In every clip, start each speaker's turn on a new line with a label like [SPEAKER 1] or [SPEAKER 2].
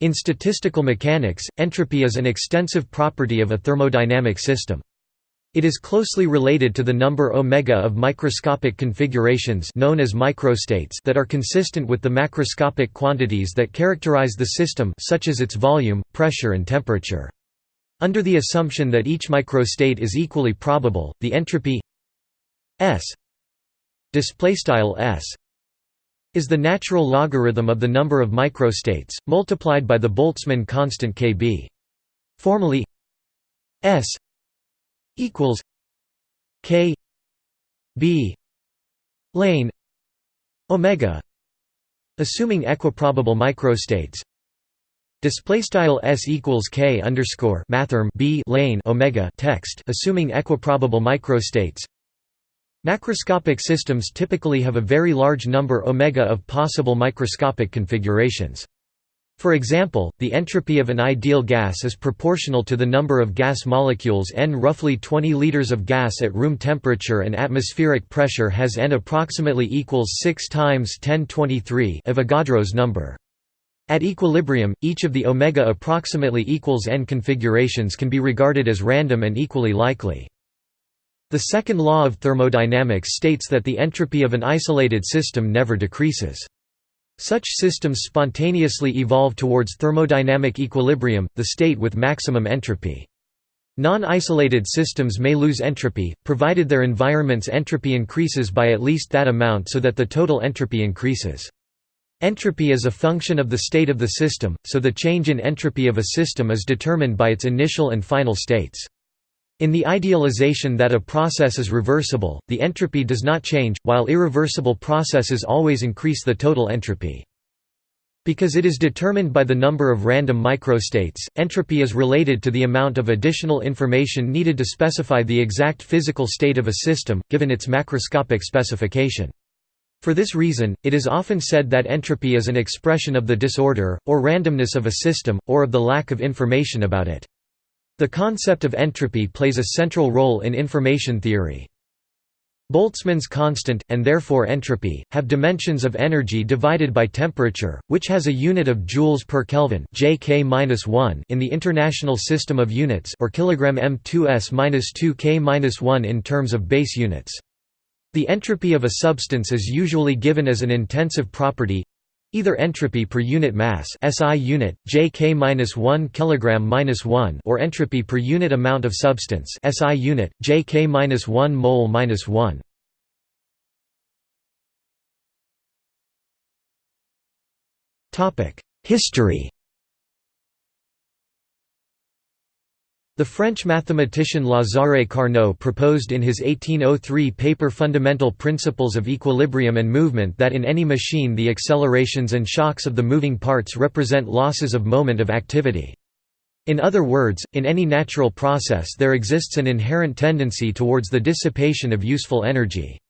[SPEAKER 1] In statistical mechanics, entropy is an extensive property of a thermodynamic system. It is closely related to the number omega of microscopic configurations known as microstates that are consistent with the macroscopic quantities that characterize the system such as its volume, pressure and temperature. Under the assumption that each microstate is equally probable, the entropy S S is the natural logarithm of the number of microstates, multiplied by the Boltzmann constant kb. Formally S equals K B lane omega assuming equiprobable microstates display style s equals k underscore mathrm b lane omega text assuming equiprobable microstates Macroscopic systems typically have a very large number omega of possible microscopic configurations. For example, the entropy of an ideal gas is proportional to the number of gas molecules n. Roughly 20 liters of gas at room temperature and atmospheric pressure has n approximately equals 6 times 1023 Avogadro's number. At equilibrium, each of the omega approximately equals n configurations can be regarded as random and equally likely. The second law of thermodynamics states that the entropy of an isolated system never decreases. Such systems spontaneously evolve towards thermodynamic equilibrium, the state with maximum entropy. Non-isolated systems may lose entropy, provided their environment's entropy increases by at least that amount so that the total entropy increases. Entropy is a function of the state of the system, so the change in entropy of a system is determined by its initial and final states. In the idealization that a process is reversible, the entropy does not change, while irreversible processes always increase the total entropy. Because it is determined by the number of random microstates, entropy is related to the amount of additional information needed to specify the exact physical state of a system, given its macroscopic specification. For this reason, it is often said that entropy is an expression of the disorder, or randomness of a system, or of the lack of information about it. The concept of entropy plays a central role in information theory. Boltzmann's constant, and therefore entropy, have dimensions of energy divided by temperature, which has a unit of joules per Kelvin (JK-1) in the International System of Units, or kilogram m2s-2k-1 in terms of base units. The entropy of a substance is usually given as an intensive property Either entropy per unit mass SI unit, JK-1 kg-1 or entropy per unit amount of substance SI unit, JK-1 mol-1. History The French mathematician Lazare Carnot proposed in his 1803 paper Fundamental Principles of Equilibrium and Movement that in any machine the accelerations and shocks of the moving parts represent losses of moment of activity. In other words, in any natural process there exists an inherent tendency towards the dissipation of useful energy.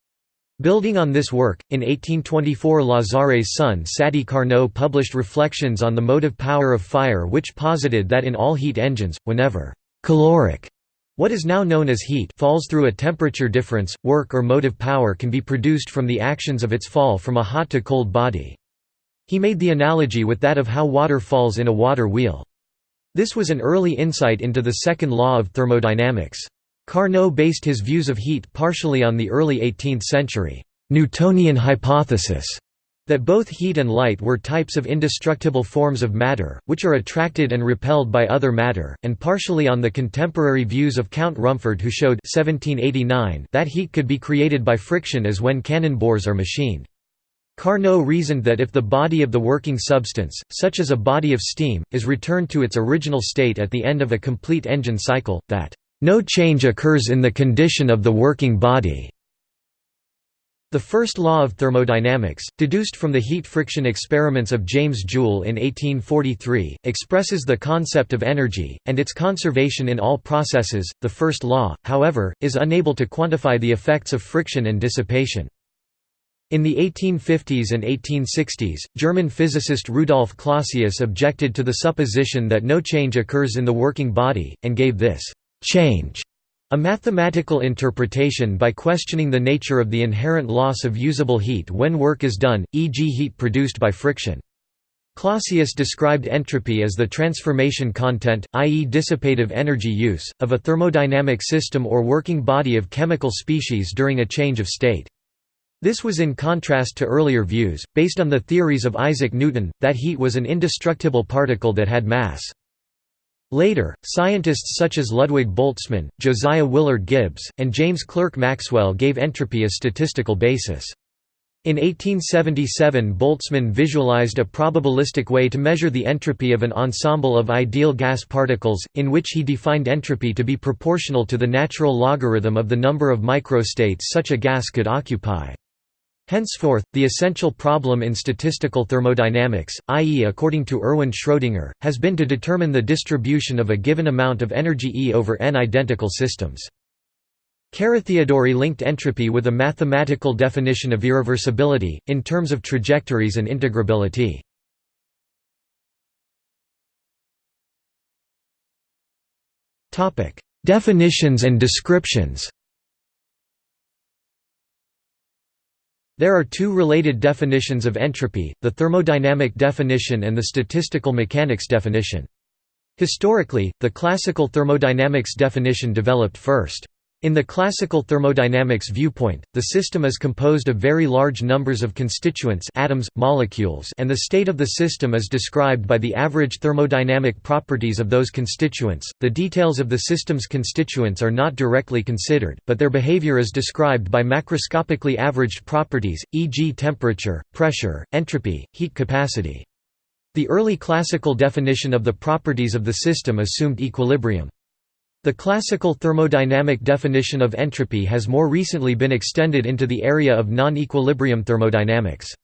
[SPEAKER 1] Building on this work, in 1824 Lazare's son Sadi Carnot published Reflections on the motive power of fire which posited that in all heat engines, whenever Caloric what is now known as heat falls through a temperature difference, work or motive power can be produced from the actions of its fall from a hot to cold body. He made the analogy with that of how water falls in a water wheel. This was an early insight into the second law of thermodynamics. Carnot based his views of heat partially on the early 18th century Newtonian hypothesis that both heat and light were types of indestructible forms of matter, which are attracted and repelled by other matter, and partially on the contemporary views of Count Rumford who showed 1789 that heat could be created by friction as when cannon bores are machined. Carnot reasoned that if the body of the working substance, such as a body of steam, is returned to its original state at the end of a complete engine cycle, that no change occurs in the condition of the working body. The first law of thermodynamics, deduced from the heat-friction experiments of James Joule in 1843, expresses the concept of energy, and its conservation in all processes. The first law, however, is unable to quantify the effects of friction and dissipation. In the 1850s and 1860s, German physicist Rudolf Clausius objected to the supposition that no change occurs in the working body, and gave this change a mathematical interpretation by questioning the nature of the inherent loss of usable heat when work is done, e.g. heat produced by friction. Clausius described entropy as the transformation content, i.e. dissipative energy use, of a thermodynamic system or working body of chemical species during a change of state. This was in contrast to earlier views, based on the theories of Isaac Newton, that heat was an indestructible particle that had mass. Later, scientists such as Ludwig Boltzmann, Josiah Willard Gibbs, and James Clerk Maxwell gave entropy a statistical basis. In 1877 Boltzmann visualized a probabilistic way to measure the entropy of an ensemble of ideal gas particles, in which he defined entropy to be proportional to the natural logarithm of the number of microstates such a gas could occupy. Henceforth, the essential problem in statistical thermodynamics, i.e. according to Erwin Schrödinger, has been to determine the distribution of a given amount of energy E over n identical systems. Carathéodory linked entropy with a mathematical definition of irreversibility, in terms of trajectories and integrability. Definitions and descriptions There are two related definitions of entropy, the thermodynamic definition and the statistical mechanics definition. Historically, the classical thermodynamics definition developed first. In the classical thermodynamics viewpoint, the system is composed of very large numbers of constituents atoms, molecules and the state of the system is described by the average thermodynamic properties of those constituents. The details of the system's constituents are not directly considered, but their behavior is described by macroscopically averaged properties, e.g. temperature, pressure, entropy, heat capacity. The early classical definition of the properties of the system assumed equilibrium. The classical thermodynamic definition of entropy has more recently been extended into the area of non-equilibrium thermodynamics.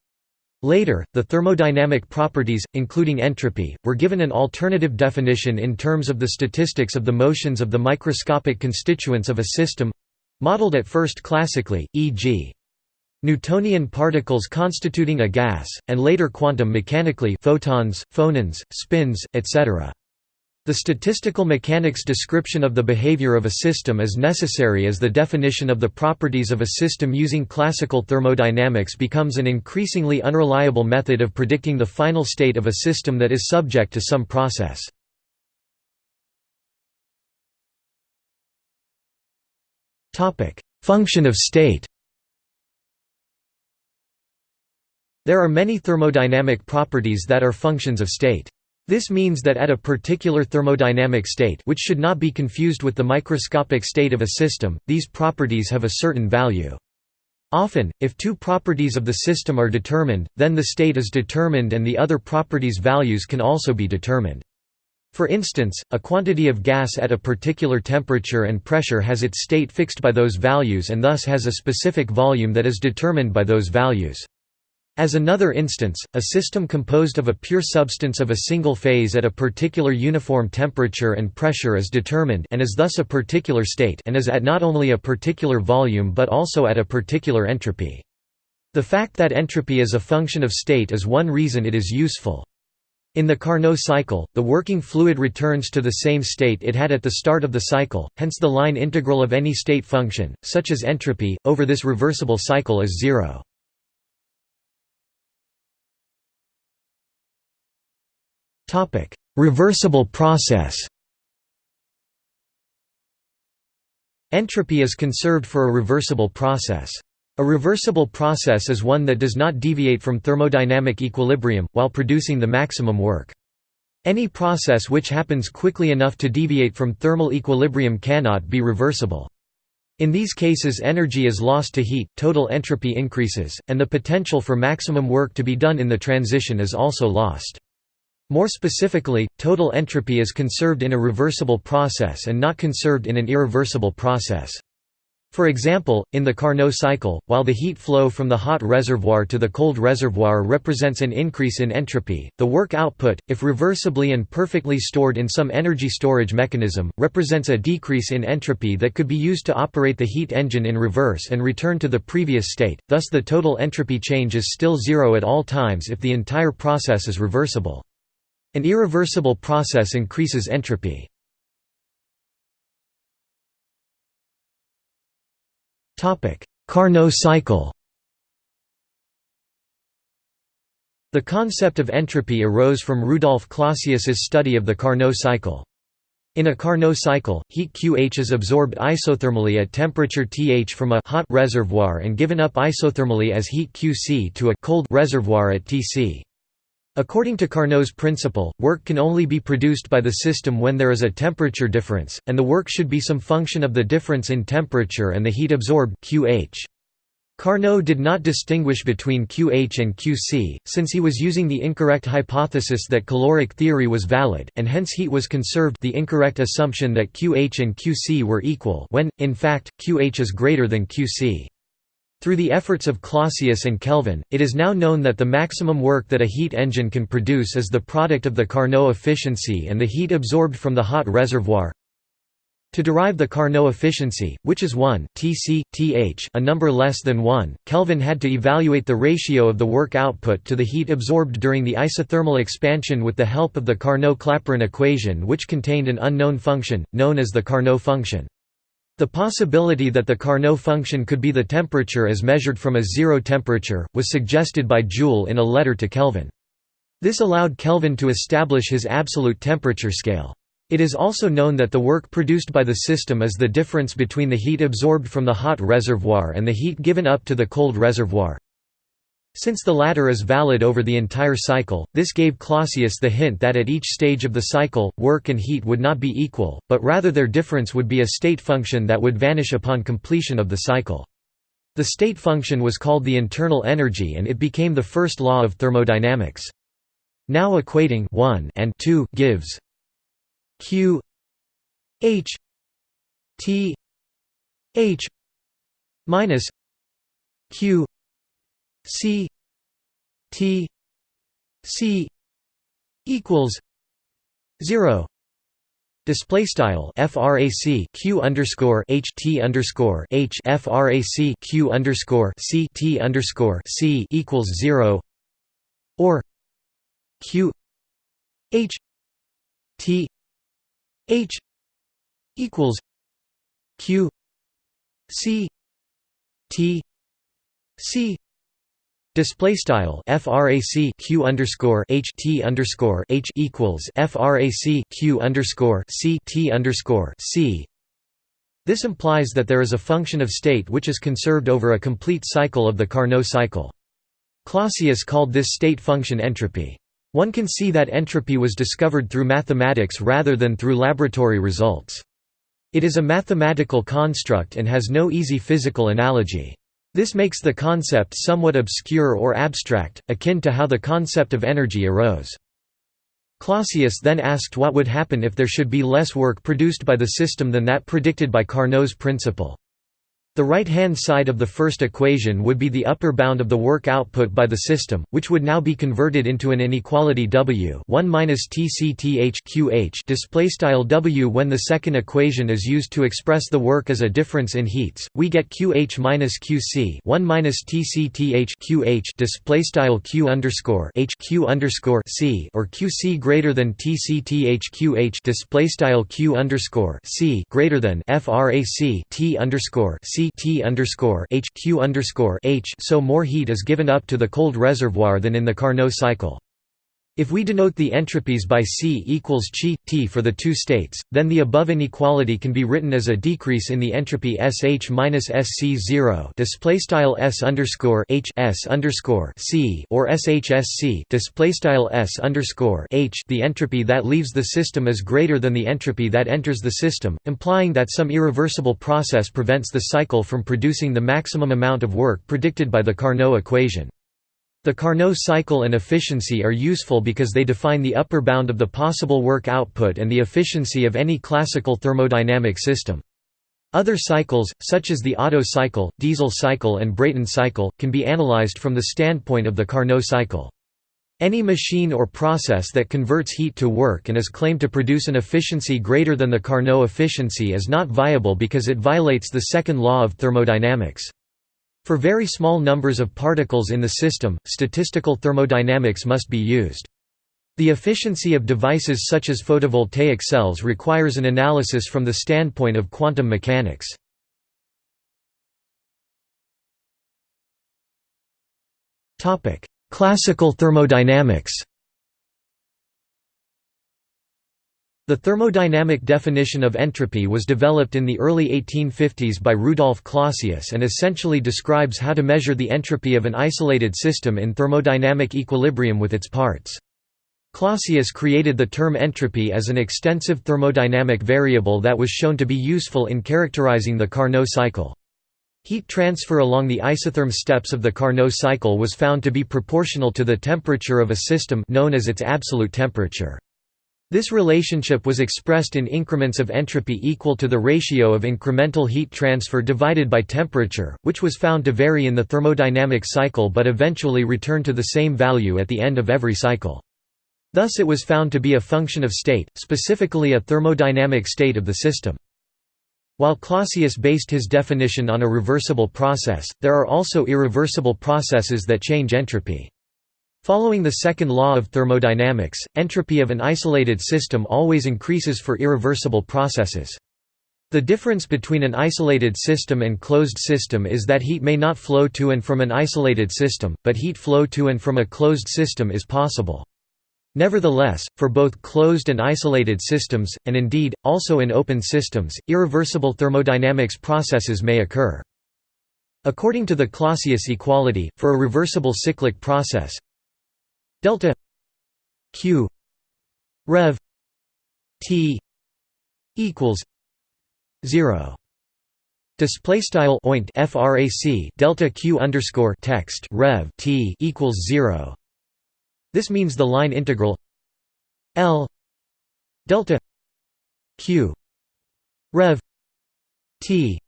[SPEAKER 1] Later, the thermodynamic properties, including entropy, were given an alternative definition in terms of the statistics of the motions of the microscopic constituents of a system—modeled at first classically, e.g. Newtonian particles constituting a gas, and later quantum mechanically photons, phonons, spins, etc. The statistical mechanics description of the behavior of a system is necessary as the definition of the properties of a system using classical thermodynamics becomes an increasingly unreliable method of predicting the final state of a system that is subject to some process. Function of state There are many thermodynamic properties that are functions of state. This means that at a particular thermodynamic state which should not be confused with the microscopic state of a system, these properties have a certain value. Often, if two properties of the system are determined, then the state is determined and the other properties' values can also be determined. For instance, a quantity of gas at a particular temperature and pressure has its state fixed by those values and thus has a specific volume that is determined by those values. As another instance, a system composed of a pure substance of a single phase at a particular uniform temperature and pressure is determined and is thus a particular state and is at not only a particular volume but also at a particular entropy. The fact that entropy is a function of state is one reason it is useful. In the Carnot cycle, the working fluid returns to the same state it had at the start of the cycle, hence the line integral of any state function, such as entropy, over this reversible cycle is zero. Reversible process Entropy is conserved for a reversible process. A reversible process is one that does not deviate from thermodynamic equilibrium, while producing the maximum work. Any process which happens quickly enough to deviate from thermal equilibrium cannot be reversible. In these cases energy is lost to heat, total entropy increases, and the potential for maximum work to be done in the transition is also lost. More specifically, total entropy is conserved in a reversible process and not conserved in an irreversible process. For example, in the Carnot cycle, while the heat flow from the hot reservoir to the cold reservoir represents an increase in entropy, the work output, if reversibly and perfectly stored in some energy storage mechanism, represents a decrease in entropy that could be used to operate the heat engine in reverse and return to the previous state, thus the total entropy change is still zero at all times if the entire process is reversible. An irreversible process increases entropy. Carnot cycle The concept of entropy arose from Rudolf Clausius's study of the Carnot cycle. In a Carnot cycle, heat QH is absorbed isothermally at temperature TH from a hot reservoir and given up isothermally as heat QC to a cold reservoir at TC. According to Carnot's principle, work can only be produced by the system when there is a temperature difference, and the work should be some function of the difference in temperature and the heat absorbed QH. Carnot did not distinguish between QH and QC, since he was using the incorrect hypothesis that caloric theory was valid, and hence heat was conserved the incorrect assumption that QH and QC were equal when, in fact, QH is greater than QC. Through the efforts of Clausius and Kelvin, it is now known that the maximum work that a heat engine can produce is the product of the Carnot efficiency and the heat absorbed from the hot reservoir, to derive the Carnot efficiency, which is 1 Tc, Th a number less than 1, Kelvin had to evaluate the ratio of the work output to the heat absorbed during the isothermal expansion with the help of the Carnot-Clapeyron equation which contained an unknown function, known as the Carnot function. The possibility that the Carnot function could be the temperature as measured from a zero temperature, was suggested by Joule in a letter to Kelvin. This allowed Kelvin to establish his absolute temperature scale. It is also known that the work produced by the system is the difference between the heat absorbed from the hot reservoir and the heat given up to the cold reservoir. Since the latter is valid over the entire cycle, this gave Clausius the hint that at each stage of the cycle, work and heat would not be equal, but rather their difference would be a state function that would vanish upon completion of the cycle. The state function was called the internal energy and it became the first law of thermodynamics. Now equating 1 and 2 gives q h t h minus q c t c equals 0 Display style frac q underscore h t underscore h frac q underscore c t underscore c equals zero, or q h t H equals Q C T C Display style frac q underscore h t underscore h equals frac q underscore c t underscore c. This implies that there is a function of state which is conserved over a complete cycle of the Carnot cycle. Clausius called this state function entropy. One can see that entropy was discovered through mathematics rather than through laboratory results. It is a mathematical construct and has no easy physical analogy. This makes the concept somewhat obscure or abstract, akin to how the concept of energy arose. Clausius then asked what would happen if there should be less work produced by the system than that predicted by Carnot's principle. The right-hand side of the first equation would be the upper bound of the work output by the system, which would now be converted into an inequality W 1 minus TCTH display style W when the second equation is used to express the work as a difference in heats. We get QH QC 1 minus TCTH display style Q underscore H Q underscore C or QC greater than TCTH display style Q underscore C greater than FRAC T underscore C T underscore H Q underscore H so more heat is given up to the cold reservoir than in the Carnot cycle. If we denote the entropies by C equals chi, T for the two states, then the above inequality can be written as a decrease in the entropy SH minus SC0 display S underscore H S underscore C or SHSC display S underscore H. The entropy that leaves the system is greater than the entropy that enters the system, implying that some irreversible process prevents the cycle from producing the maximum amount of work predicted by the Carnot equation. The Carnot cycle and efficiency are useful because they define the upper bound of the possible work output and the efficiency of any classical thermodynamic system. Other cycles, such as the Otto cycle, Diesel cycle and Brayton cycle, can be analyzed from the standpoint of the Carnot cycle. Any machine or process that converts heat to work and is claimed to produce an efficiency greater than the Carnot efficiency is not viable because it violates the second law of thermodynamics. For very small numbers of particles in the system, statistical thermodynamics must be used. The efficiency of devices such as photovoltaic cells requires an analysis from the standpoint of quantum mechanics. Classical thermodynamics The thermodynamic definition of entropy was developed in the early 1850s by Rudolf Clausius and essentially describes how to measure the entropy of an isolated system in thermodynamic equilibrium with its parts. Clausius created the term entropy as an extensive thermodynamic variable that was shown to be useful in characterizing the Carnot cycle. Heat transfer along the isotherm steps of the Carnot cycle was found to be proportional to the temperature of a system known as its absolute temperature. This relationship was expressed in increments of entropy equal to the ratio of incremental heat transfer divided by temperature, which was found to vary in the thermodynamic cycle but eventually return to the same value at the end of every cycle. Thus it was found to be a function of state, specifically a thermodynamic state of the system. While Clausius based his definition on a reversible process, there are also irreversible processes that change entropy. Following the second law of thermodynamics, entropy of an isolated system always increases for irreversible processes. The difference between an isolated system and closed system is that heat may not flow to and from an isolated system, but heat flow to and from a closed system is possible. Nevertheless, for both closed and isolated systems, and indeed, also in open systems, irreversible thermodynamics processes may occur. According to the Clausius equality, for a reversible cyclic process, delta q rev t equals 0 display style oint frac delta q underscore text rev t equals 0 this means the line integral l delta q rev t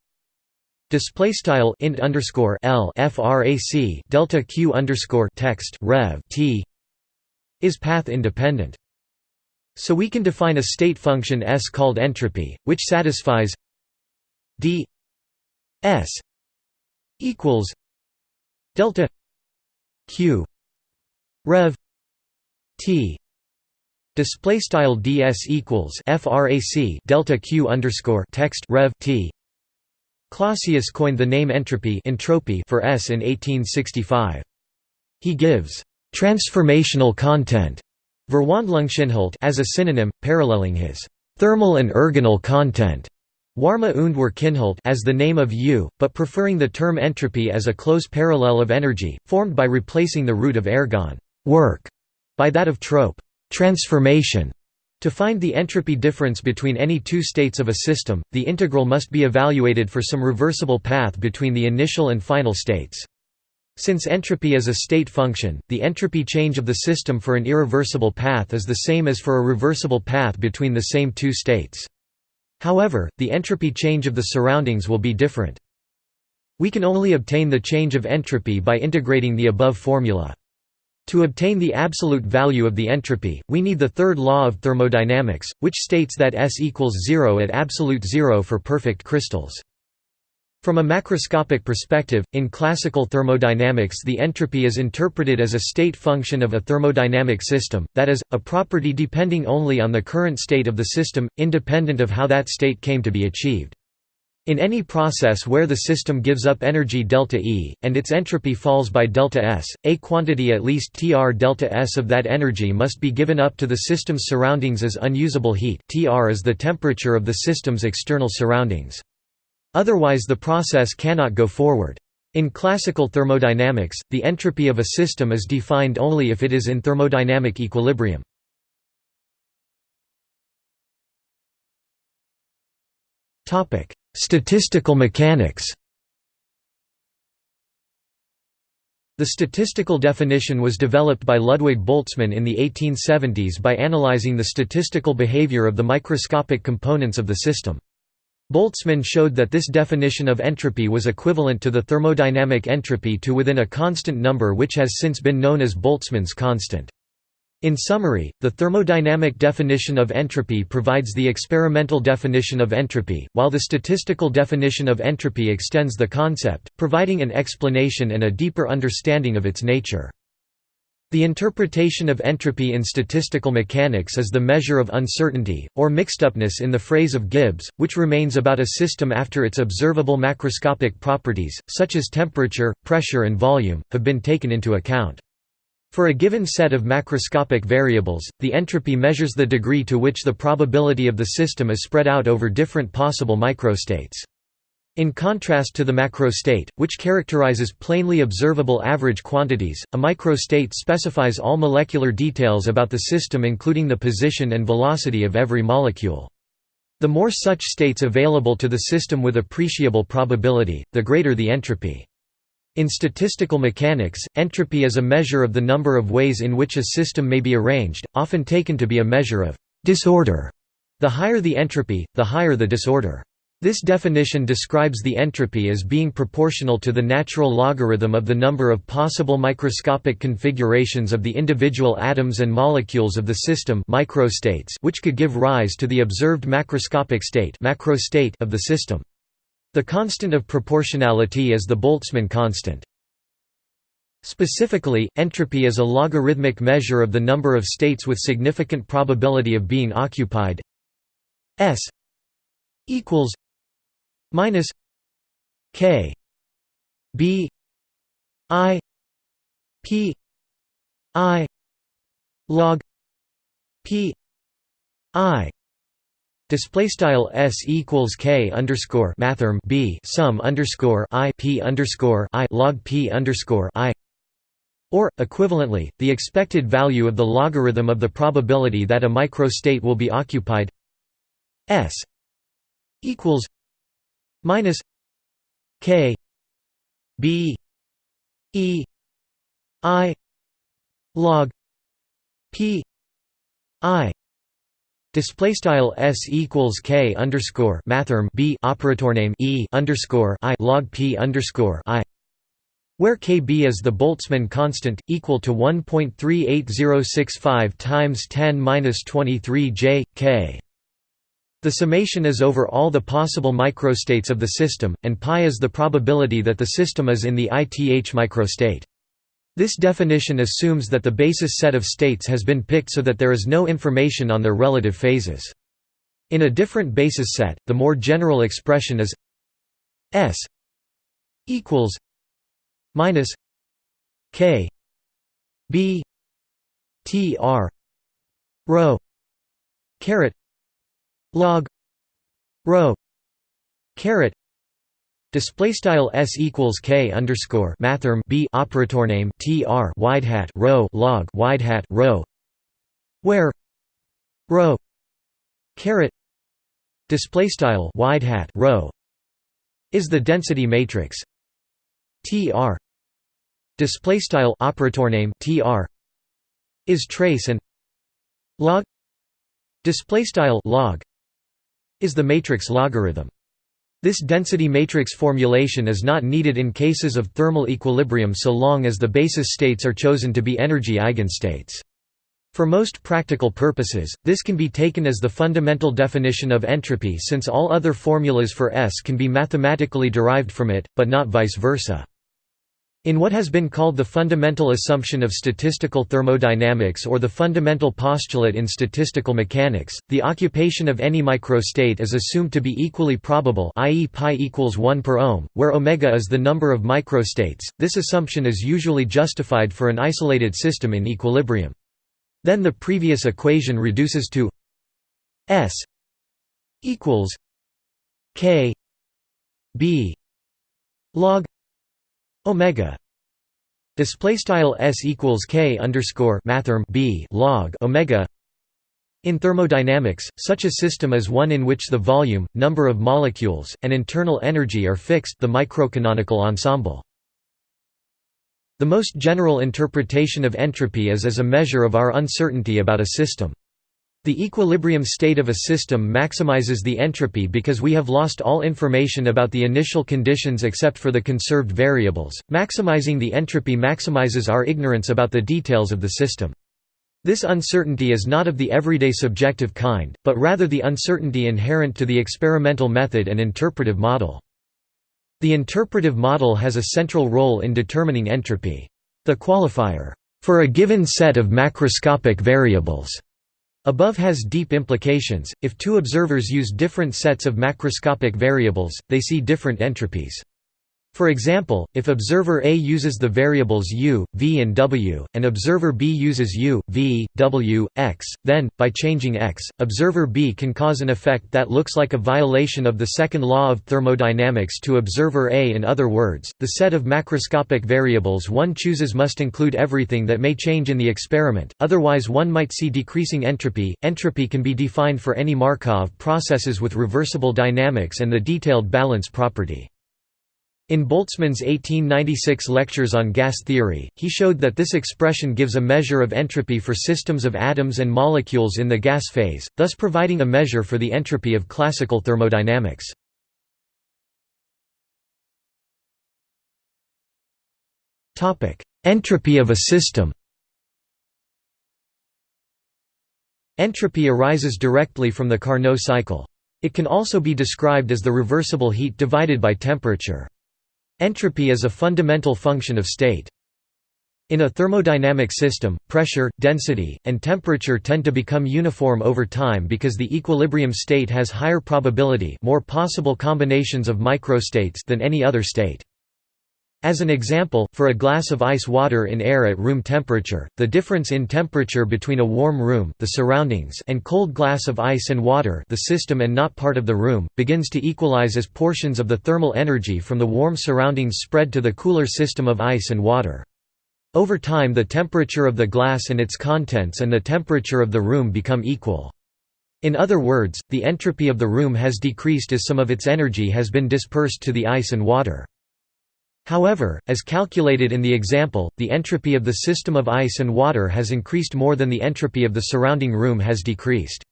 [SPEAKER 1] display style int underscore l frac delta q underscore text rev t is path independent. So we can define a state function S called entropy, which satisfies d S equals delta q rev t display style ds equals frac delta q underscore text rev t Clausius coined the name entropy entropy for S in 1865. He gives Transformational content Verwandlungsinhalt as a synonym, paralleling his thermal and ergonal content Warme und Werkinhalt as the name of U, but preferring the term entropy as a close parallel of energy, formed by replacing the root of ergon work by that of trope transformation. To find the entropy difference between any two states of a system, the integral must be evaluated for some reversible path between the initial and final states. Since entropy is a state function, the entropy change of the system for an irreversible path is the same as for a reversible path between the same two states. However, the entropy change of the surroundings will be different. We can only obtain the change of entropy by integrating the above formula. To obtain the absolute value of the entropy, we need the third law of thermodynamics, which states that S equals zero at absolute zero for perfect crystals. From a macroscopic perspective, in classical thermodynamics the entropy is interpreted as a state function of a thermodynamic system, that is, a property depending only on the current state of the system, independent of how that state came to be achieved. In any process where the system gives up energy delta E, and its entropy falls by delta S, a quantity at least Tr delta S of that energy must be given up to the system's surroundings as unusable heat Tr is the temperature of the system's external surroundings. Otherwise the process cannot go forward. In classical thermodynamics, the entropy of a system is defined only if it is in thermodynamic equilibrium. Statistical mechanics The statistical definition was developed by Ludwig Boltzmann in the 1870s by analyzing the statistical behavior of the microscopic components of the system. Boltzmann showed that this definition of entropy was equivalent to the thermodynamic entropy to within a constant number which has since been known as Boltzmann's constant. In summary, the thermodynamic definition of entropy provides the experimental definition of entropy, while the statistical definition of entropy extends the concept, providing an explanation and a deeper understanding of its nature. The interpretation of entropy in statistical mechanics is the measure of uncertainty, or mixedupness in the phrase of Gibbs, which remains about a system after its observable macroscopic properties, such as temperature, pressure and volume, have been taken into account. For a given set of macroscopic variables, the entropy measures the degree to which the probability of the system is spread out over different possible microstates. In contrast to the macrostate, which characterizes plainly observable average quantities, a microstate specifies all molecular details about the system including the position and velocity of every molecule. The more such states available to the system with appreciable probability, the greater the entropy. In statistical mechanics, entropy is a measure of the number of ways in which a system may be arranged, often taken to be a measure of disorder. The higher the entropy, the higher the disorder. This definition describes the entropy as being proportional to the natural logarithm of the number of possible microscopic configurations of the individual atoms and molecules of the system microstates which could give rise to the observed macroscopic state macrostate of the system. The constant of proportionality is the Boltzmann constant. Specifically, entropy is a logarithmic measure of the number of states with significant probability of being occupied S equals minus K B I P I log P I. Display style s equals k underscore mathrm b sum underscore i p underscore i log p underscore i, or equivalently, the expected value of the logarithm of the probability that a microstate will be occupied s equals minus k b e i log p i Display style s equals k underscore mathrm b operator name e underscore i log p underscore i, where kb is the Boltzmann constant equal to 1.38065 times 10 minus 23 j k. The summation is over all the possible microstates of the system, and pi is the probability that the system is in the ith microstate. This definition assumes that the basis set of states has been picked so that there is no information on their relative phases. In a different basis set, the more general expression is S equals minus K B T R rho caret log rho caret Display style s equals k underscore mathrm b operator name tr wide hat rho log wide hat rho, where rho caret display style wide hat rho is the density matrix tr display style operator name tr is trace and log display style log is the matrix logarithm this density matrix formulation is not needed in cases of thermal equilibrium so long as the basis states are chosen to be energy eigenstates. For most practical purposes, this can be taken as the fundamental definition of entropy since all other formulas for S can be mathematically derived from it, but not vice versa. In what has been called the fundamental assumption of statistical thermodynamics or the fundamental postulate in statistical mechanics, the occupation of any microstate is assumed to be equally probable i.e. pi equals 1 per ohm, where omega is the number of microstates. This assumption is usually justified for an isolated system in equilibrium. Then the previous equation reduces to S equals K B log omega display style s equals k underscore mathrm b log omega in thermodynamics, such a system is one in which the volume, number of molecules, and internal energy are fixed the microcanonical ensemble. The most general interpretation of entropy is as a measure of our uncertainty about a system. The equilibrium state of a system maximizes the entropy because we have lost all information about the initial conditions except for the conserved variables. Maximizing the entropy maximizes our ignorance about the details of the system. This uncertainty is not of the everyday subjective kind, but rather the uncertainty inherent to the experimental method and interpretive model. The interpretive model has a central role in determining entropy. The qualifier, for a given set of macroscopic variables Above has deep implications, if two observers use different sets of macroscopic variables, they see different entropies. For example, if observer A uses the variables u, v and w, and observer B uses u, v, w, x, then, by changing x, observer B can cause an effect that looks like a violation of the second law of thermodynamics to observer A in other words, the set of macroscopic variables one chooses must include everything that may change in the experiment, otherwise one might see decreasing entropy. Entropy can be defined for any Markov processes with reversible dynamics and the detailed balance property. In Boltzmann's 1896 lectures on gas theory, he showed that this expression gives a measure of entropy for systems of atoms and molecules in the gas phase, thus providing a measure for the entropy of classical thermodynamics. Entropy of a system Entropy arises directly from the Carnot cycle. It can also be described as the reversible heat divided by temperature. Entropy is a fundamental function of state. In a thermodynamic system, pressure, density, and temperature tend to become uniform over time because the equilibrium state has higher probability more possible combinations of microstates than any other state. As an example, for a glass of ice water in air at room temperature, the difference in temperature between a warm room the surroundings and cold glass of ice and water the system and not part of the room, begins to equalize as portions of the thermal energy from the warm surroundings spread to the cooler system of ice and water. Over time the temperature of the glass and its contents and the temperature of the room become equal. In other words, the entropy of the room has decreased as some of its energy has been dispersed to the ice and water. However, as calculated in the example, the entropy of the system of ice and water has increased more than the entropy of the surrounding room has decreased.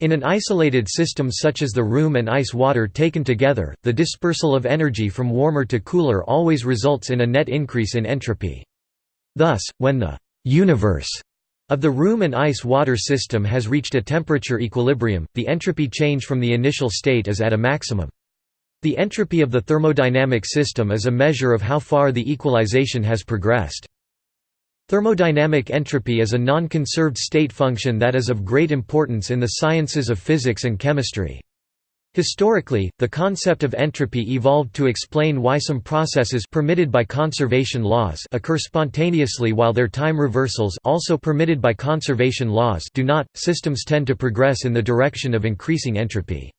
[SPEAKER 1] In an isolated system such as the room and ice-water taken together, the dispersal of energy from warmer to cooler always results in a net increase in entropy. Thus, when the «universe» of the room and ice-water system has reached a temperature equilibrium, the entropy change from the initial state is at a maximum. The entropy of the thermodynamic system is a measure of how far the equalization has progressed. Thermodynamic entropy is a non-conserved state function that is of great importance in the sciences of physics and chemistry. Historically, the concept of entropy evolved to explain why some processes permitted by conservation laws occur spontaneously while their time reversals also permitted by conservation laws do not. Systems tend to progress in the direction of increasing entropy.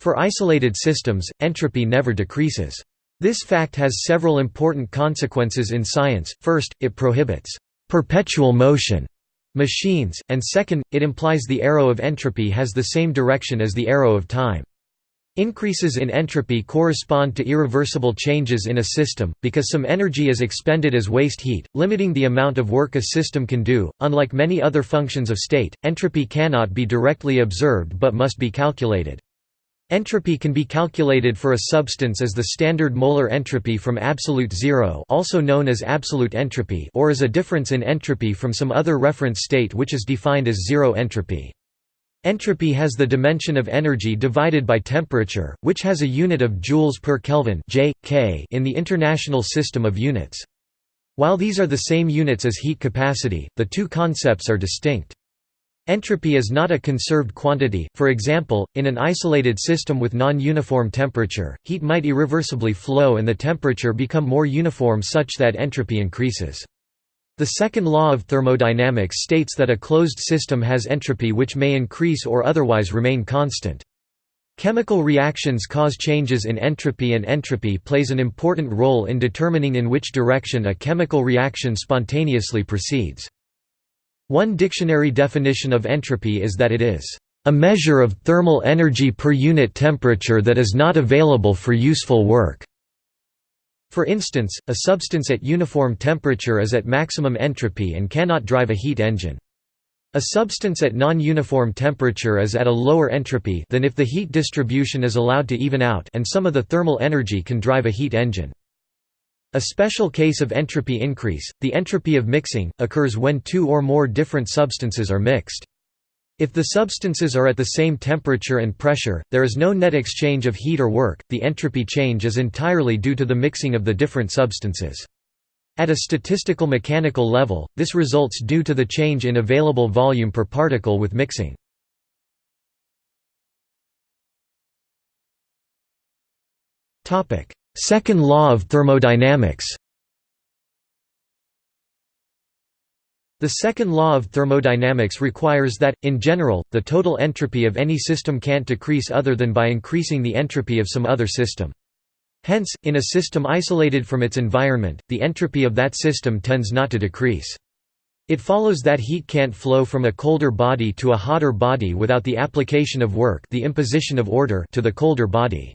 [SPEAKER 1] For isolated systems, entropy never decreases. This fact has several important consequences in science, first, it prohibits «perpetual motion» machines, and second, it implies the arrow of entropy has the same direction as the arrow of time. Increases in entropy correspond to irreversible changes in a system, because some energy is expended as waste heat, limiting the amount of work a system can do. Unlike many other functions of state, entropy cannot be directly observed but must be calculated. Entropy can be calculated for a substance as the standard molar entropy from absolute zero also known as absolute entropy or as a difference in entropy from some other reference state which is defined as zero entropy. Entropy has the dimension of energy divided by temperature, which has a unit of joules per Kelvin J, K in the International System of Units. While these are the same units as heat capacity, the two concepts are distinct. Entropy is not a conserved quantity, for example, in an isolated system with non-uniform temperature, heat might irreversibly flow and the temperature become more uniform such that entropy increases. The second law of thermodynamics states that a closed system has entropy which may increase or otherwise remain constant. Chemical reactions cause changes in entropy and entropy plays an important role in determining in which direction a chemical reaction spontaneously proceeds. One dictionary definition of entropy is that it is a measure of thermal energy per unit temperature that is not available for useful work. For instance, a substance at uniform temperature is at maximum entropy and cannot drive a heat engine. A substance at non-uniform temperature is at a lower entropy than if the heat distribution is allowed to even out and some of the thermal energy can drive a heat engine. A special case of entropy increase, the entropy of mixing, occurs when two or more different substances are mixed. If the substances are at the same temperature and pressure, there is no net exchange of heat or work, the entropy change is entirely due to the mixing of the different substances. At a statistical mechanical level, this results due to the change in available volume per particle with mixing. Second law of thermodynamics The second law of thermodynamics requires that, in general, the total entropy of any system can't decrease other than by increasing the entropy of some other system. Hence, in a system isolated from its environment, the entropy of that system tends not to decrease. It follows that heat can't flow from a colder body to a hotter body without the application of work the imposition of order to the colder body.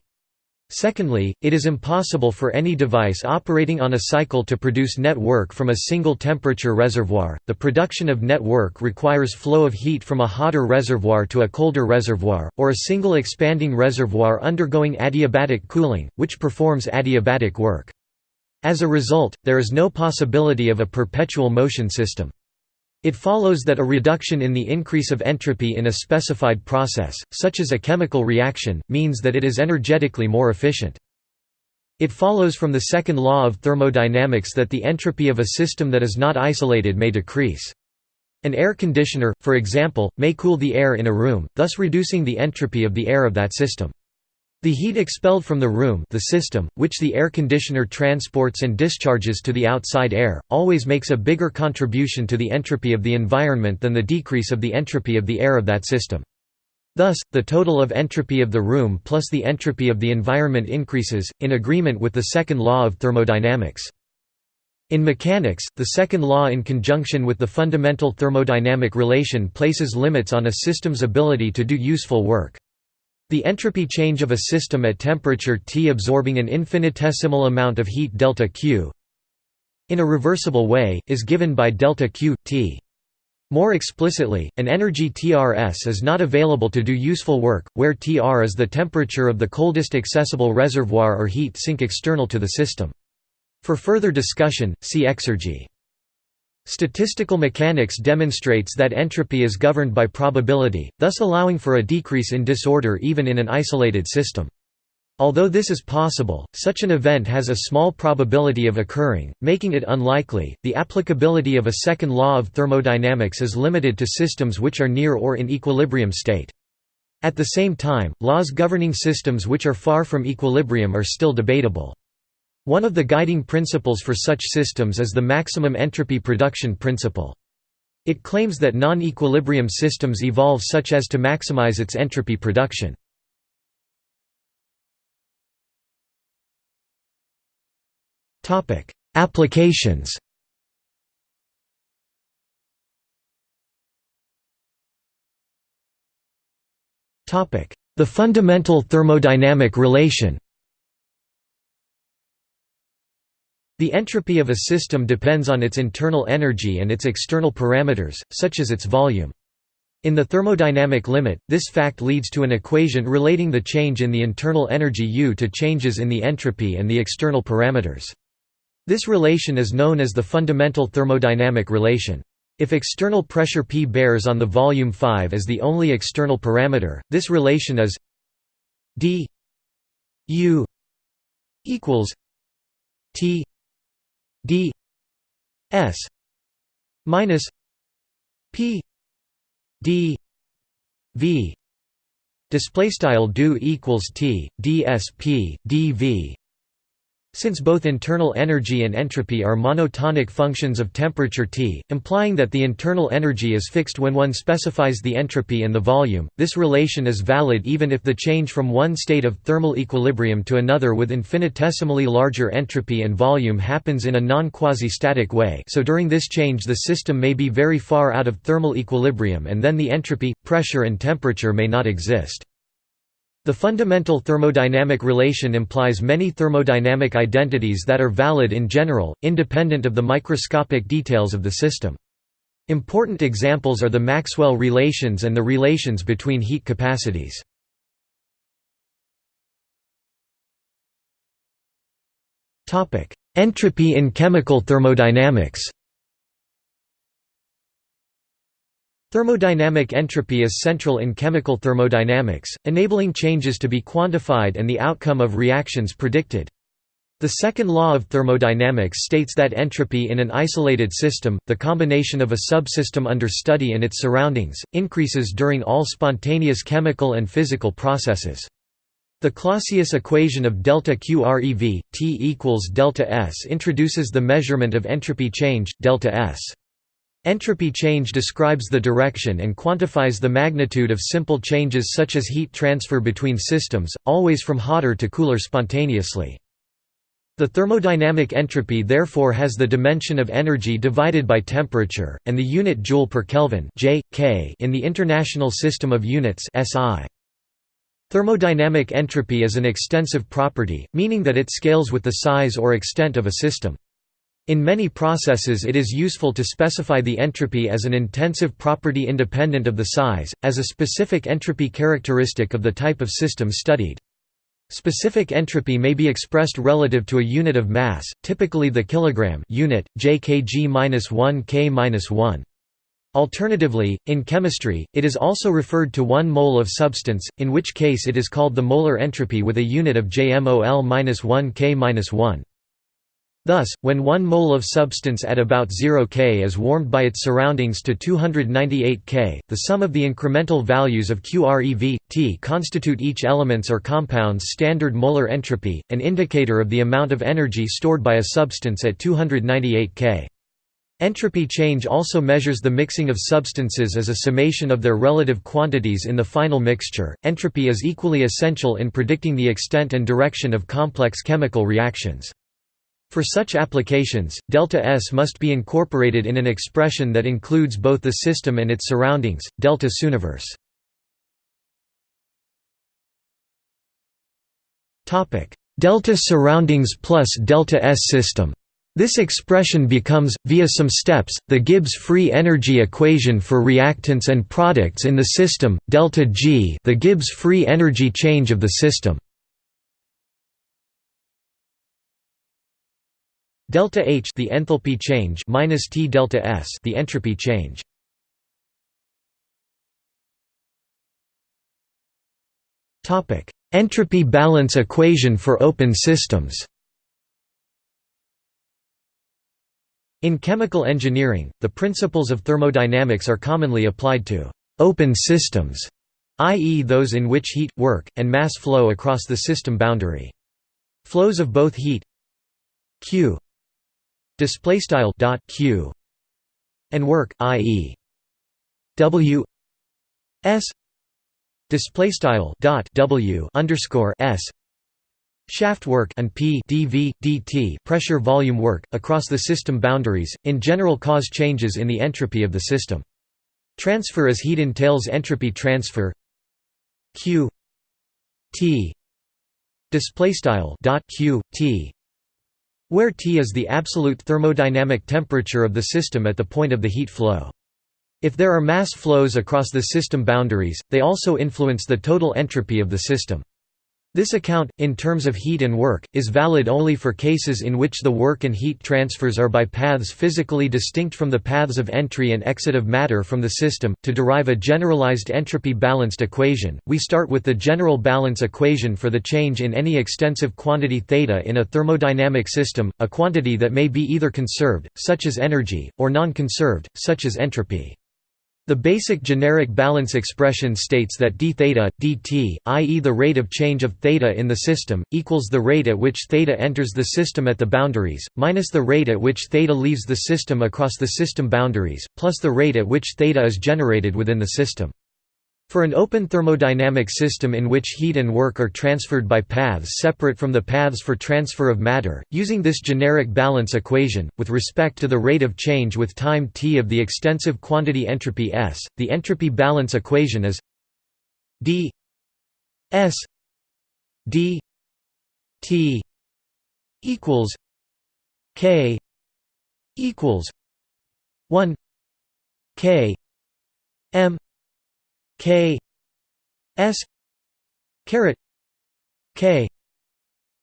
[SPEAKER 1] Secondly, it is impossible for any device operating on a cycle to produce net work from a single temperature reservoir. The production of net work requires flow of heat from a hotter reservoir to a colder reservoir, or a single expanding reservoir undergoing adiabatic cooling, which performs adiabatic work. As a result, there is no possibility of a perpetual motion system. It follows that a reduction in the increase of entropy in a specified process, such as a chemical reaction, means that it is energetically more efficient. It follows from the second law of thermodynamics that the entropy of a system that is not isolated may decrease. An air conditioner, for example, may cool the air in a room, thus reducing the entropy of the air of that system. The heat expelled from the room the system, which the air conditioner transports and discharges to the outside air, always makes a bigger contribution to the entropy of the environment than the decrease of the entropy of the air of that system. Thus, the total of entropy of the room plus the entropy of the environment increases, in agreement with the second law of thermodynamics. In mechanics, the second law in conjunction with the fundamental thermodynamic relation places limits on a system's ability to do useful work. The entropy change of a system at temperature T absorbing an infinitesimal amount of heat delta Q in a reversible way, is given by delta Q, T. More explicitly, an energy TRS is not available to do useful work, where Tr is the temperature of the coldest accessible reservoir or heat sink external to the system. For further discussion, see exergy. Statistical mechanics demonstrates that entropy is governed by probability, thus allowing for a decrease in disorder even in an isolated system. Although this is possible, such an event has a small probability of occurring, making it unlikely. The applicability of a second law of thermodynamics is limited to systems which are near or in equilibrium state. At the same time, laws governing systems which are far from equilibrium are still debatable. One of the guiding principles for such systems is the maximum entropy production principle. It claims that non-equilibrium systems evolve such as to maximize its entropy production. Applications The fundamental thermodynamic relation The entropy of a system depends on its internal energy and its external parameters, such as its volume. In the thermodynamic limit, this fact leads to an equation relating the change in the internal energy U to changes in the entropy and the external parameters. This relation is known as the fundamental thermodynamic relation. If external pressure P bears on the volume 5 as the only external parameter, this relation is d U equals T d s minus p d v display style do equals t dsp dv since both internal energy and entropy are monotonic functions of temperature T, implying that the internal energy is fixed when one specifies the entropy and the volume, this relation is valid even if the change from one state of thermal equilibrium to another with infinitesimally larger entropy and volume happens in a non-quasi-static way so during this change the system may be very far out of thermal equilibrium and then the entropy, pressure and temperature may not exist. The fundamental thermodynamic relation implies many thermodynamic identities that are valid in general, independent of the microscopic details of the system. Important examples are the Maxwell relations and the relations between heat capacities. Entropy in chemical thermodynamics Thermodynamic entropy is central in chemical thermodynamics, enabling changes to be quantified and the outcome of reactions predicted. The second law of thermodynamics states that entropy in an isolated system, the combination of a subsystem under study and its surroundings, increases during all spontaneous chemical and physical processes. The Clausius equation of delta QREV T equals delta S introduces the measurement of entropy change delta S. Entropy change describes the direction and quantifies the magnitude of simple changes such as heat transfer between systems, always from hotter to cooler spontaneously. The thermodynamic entropy therefore has the dimension of energy divided by temperature, and the unit joule per Kelvin J, K in the International System of Units SI. Thermodynamic entropy is an extensive property, meaning that it scales with the size or extent of a system. In many processes it is useful to specify the entropy as an intensive property independent of the size, as a specific entropy characteristic of the type of system studied. Specific entropy may be expressed relative to a unit of mass, typically the kilogram unit, jkg-1 k-1. Alternatively, in chemistry, it is also referred to 1 mole of substance, in which case it is called the molar entropy with a unit of JMOL-1 K-1. Thus, when 1 mole of substance at about 0 K is warmed by its surroundings to 298 K, the sum of the incremental values of QREV, T constitute each element's or compound's standard molar entropy, an indicator of the amount of energy stored by a substance at 298 K. Entropy change also measures the mixing of substances as a summation of their relative quantities in the final mixture. Entropy is equally essential in predicting the extent and direction of complex chemical reactions. For such applications, delta S must be incorporated in an expression that includes both the system and its surroundings, delta. Topic: Delta surroundings plus delta S system. This expression becomes, via some steps, the Gibbs free energy equation for reactants and products in the system, delta G the Gibbs free energy change of the system. Delta H the enthalpy change minus T delta S the entropy change. Topic: Entropy balance equation for open systems. In chemical engineering, the principles of thermodynamics are commonly applied to «open systems», i.e. those in which heat, work, and mass flow across the system boundary. Flows of both heat q dot q and work, i.e. w s display style dot w underscore s shaft work and p dv, dt pressure volume work, across the system boundaries, in general cause changes in the entropy of the system. Transfer as heat entails entropy transfer q t displaystyle dot q t where T is the absolute thermodynamic temperature of the system at the point of the heat flow. If there are mass flows across the system boundaries, they also influence the total entropy of the system. This account, in terms of heat and work, is valid only for cases in which the work and heat transfers are by paths physically distinct from the paths of entry and exit of matter from the system. To derive a generalized entropy balanced equation, we start with the general balance equation for the change in any extensive quantity theta in a thermodynamic system, a quantity that may be either conserved, such as energy, or non-conserved, such as entropy. The basic generic balance expression states that d theta, dt, i.e. the rate of change of theta in the system, equals the rate at which theta enters the system at the boundaries, minus the rate at which theta leaves the system across the system boundaries, plus the rate at which theta is generated within the system. For an open thermodynamic system in which heat and work are transferred by paths separate from the paths for transfer of matter, using this generic balance equation, with respect to the rate of change with time t of the extensive quantity entropy S, the entropy balance equation is d S d t equals k equals 1 k m K S caret K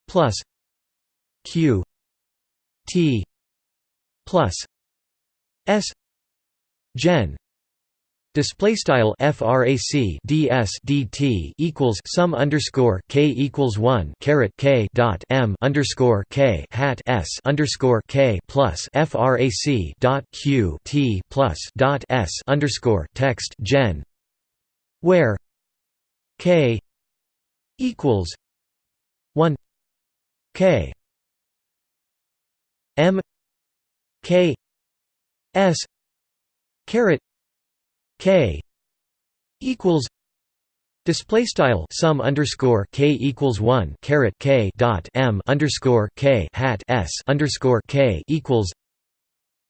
[SPEAKER 1] plus Q T plus S gen Display style frac ds dt equals sum underscore k equals one caret k dot m underscore k hat s underscore k plus frac dot q t plus dot s underscore text gen where k equals 1 k m k s caret k equals Display style sum underscore k equals one caret k dot m underscore k hat s underscore k equals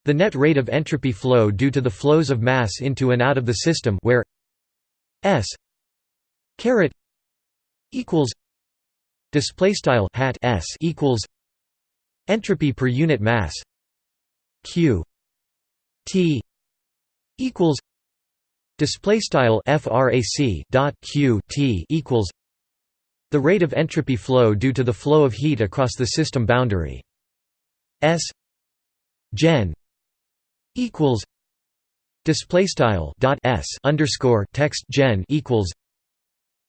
[SPEAKER 1] the net rate of entropy flow due to the flows of mass into and out of the system where s caret equals display style hat s equals entropy per unit mass q t equals display style frac dot q t equals the rate of entropy flow due to the flow of heat across the system boundary s gen equals display style dot s underscore text gen equals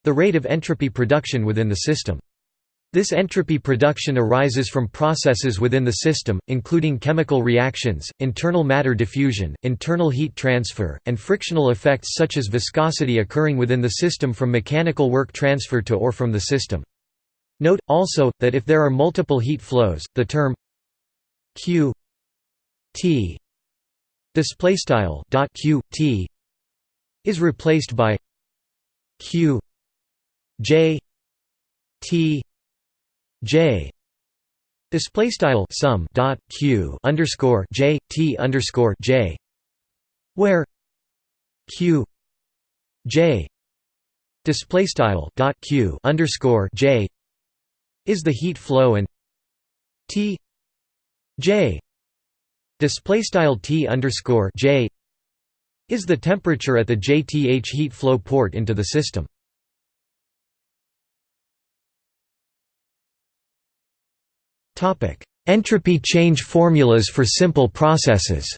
[SPEAKER 1] the rate of entropy production within the system this entropy production arises from processes within the system, including chemical reactions, internal matter diffusion, internal heat transfer, and frictional effects such as viscosity occurring within the system from mechanical work transfer to or from the system. Note, also, that if there are multiple heat flows, the term q t q t is replaced by q j t J. Display style sum dot q underscore j t underscore j where q j display style dot q underscore j is the heat flow and t j display style t underscore j is the temperature at the jth heat flow port into the system Topic: Entropy change formulas for simple processes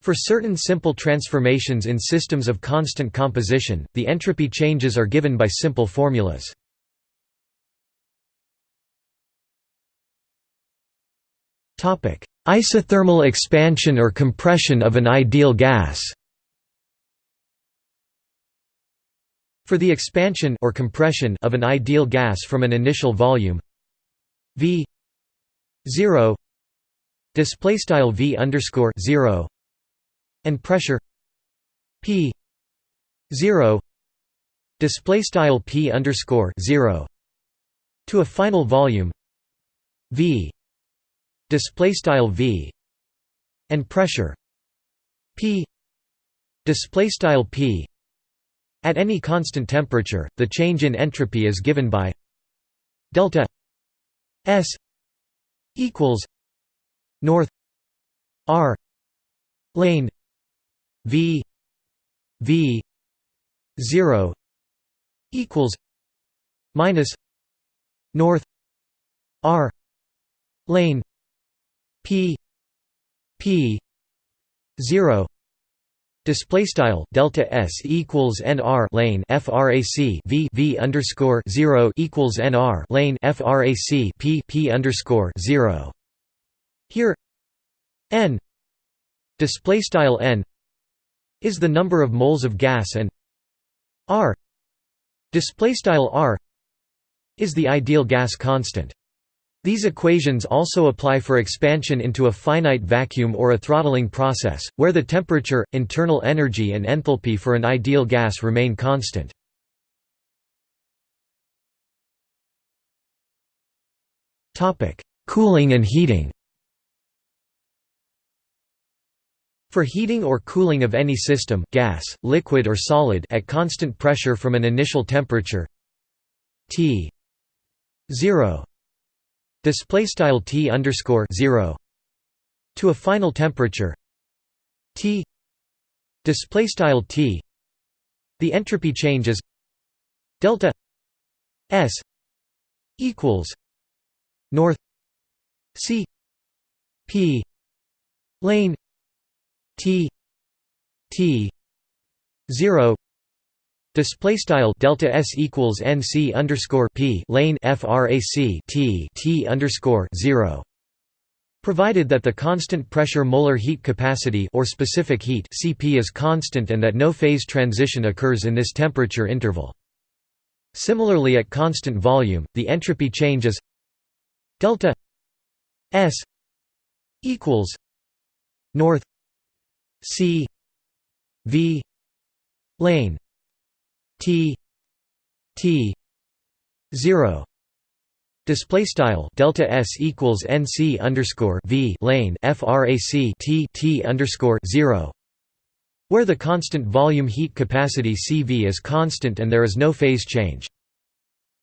[SPEAKER 1] For certain simple transformations in systems of constant composition, the entropy changes are given by simple formulas. Isothermal expansion or compression of an ideal gas. For the expansion or compression of an ideal gas from an initial volume V 0 display style V underscore 0 and pressure P 0 display style P underscore 0 to a final volume V display style V and pressure P display style P. At any constant temperature, the change in entropy is given by delta S equals north R lane V V zero equals minus north R lane P P zero Display style delta s equals nr lane frac v v underscore zero equals nr lane frac p p underscore zero. Here, n display style n is the number of moles of gas and r display style r is the ideal gas constant. These equations also apply for expansion into a finite vacuum or a throttling process, where the temperature, internal energy and enthalpy for an ideal gas remain constant. Cooling and heating For heating or cooling of any system gas, liquid or solid at constant pressure from an initial temperature T 0 display style T underscore 0 to a final temperature. T display style T. The entropy changes. Delta S equals north C P lane T T 0 Display style delta s equals nc underscore p lane frac t t underscore zero. Provided that the constant pressure molar heat capacity or specific heat Cp is constant and that no phase transition occurs in this temperature interval. Similarly at constant volume, the entropy change is delta S equals north C V lane T T zero Display style delta s equals nc underscore v lane frac t t underscore zero, where the constant volume heat capacity CV is constant and there is no phase change.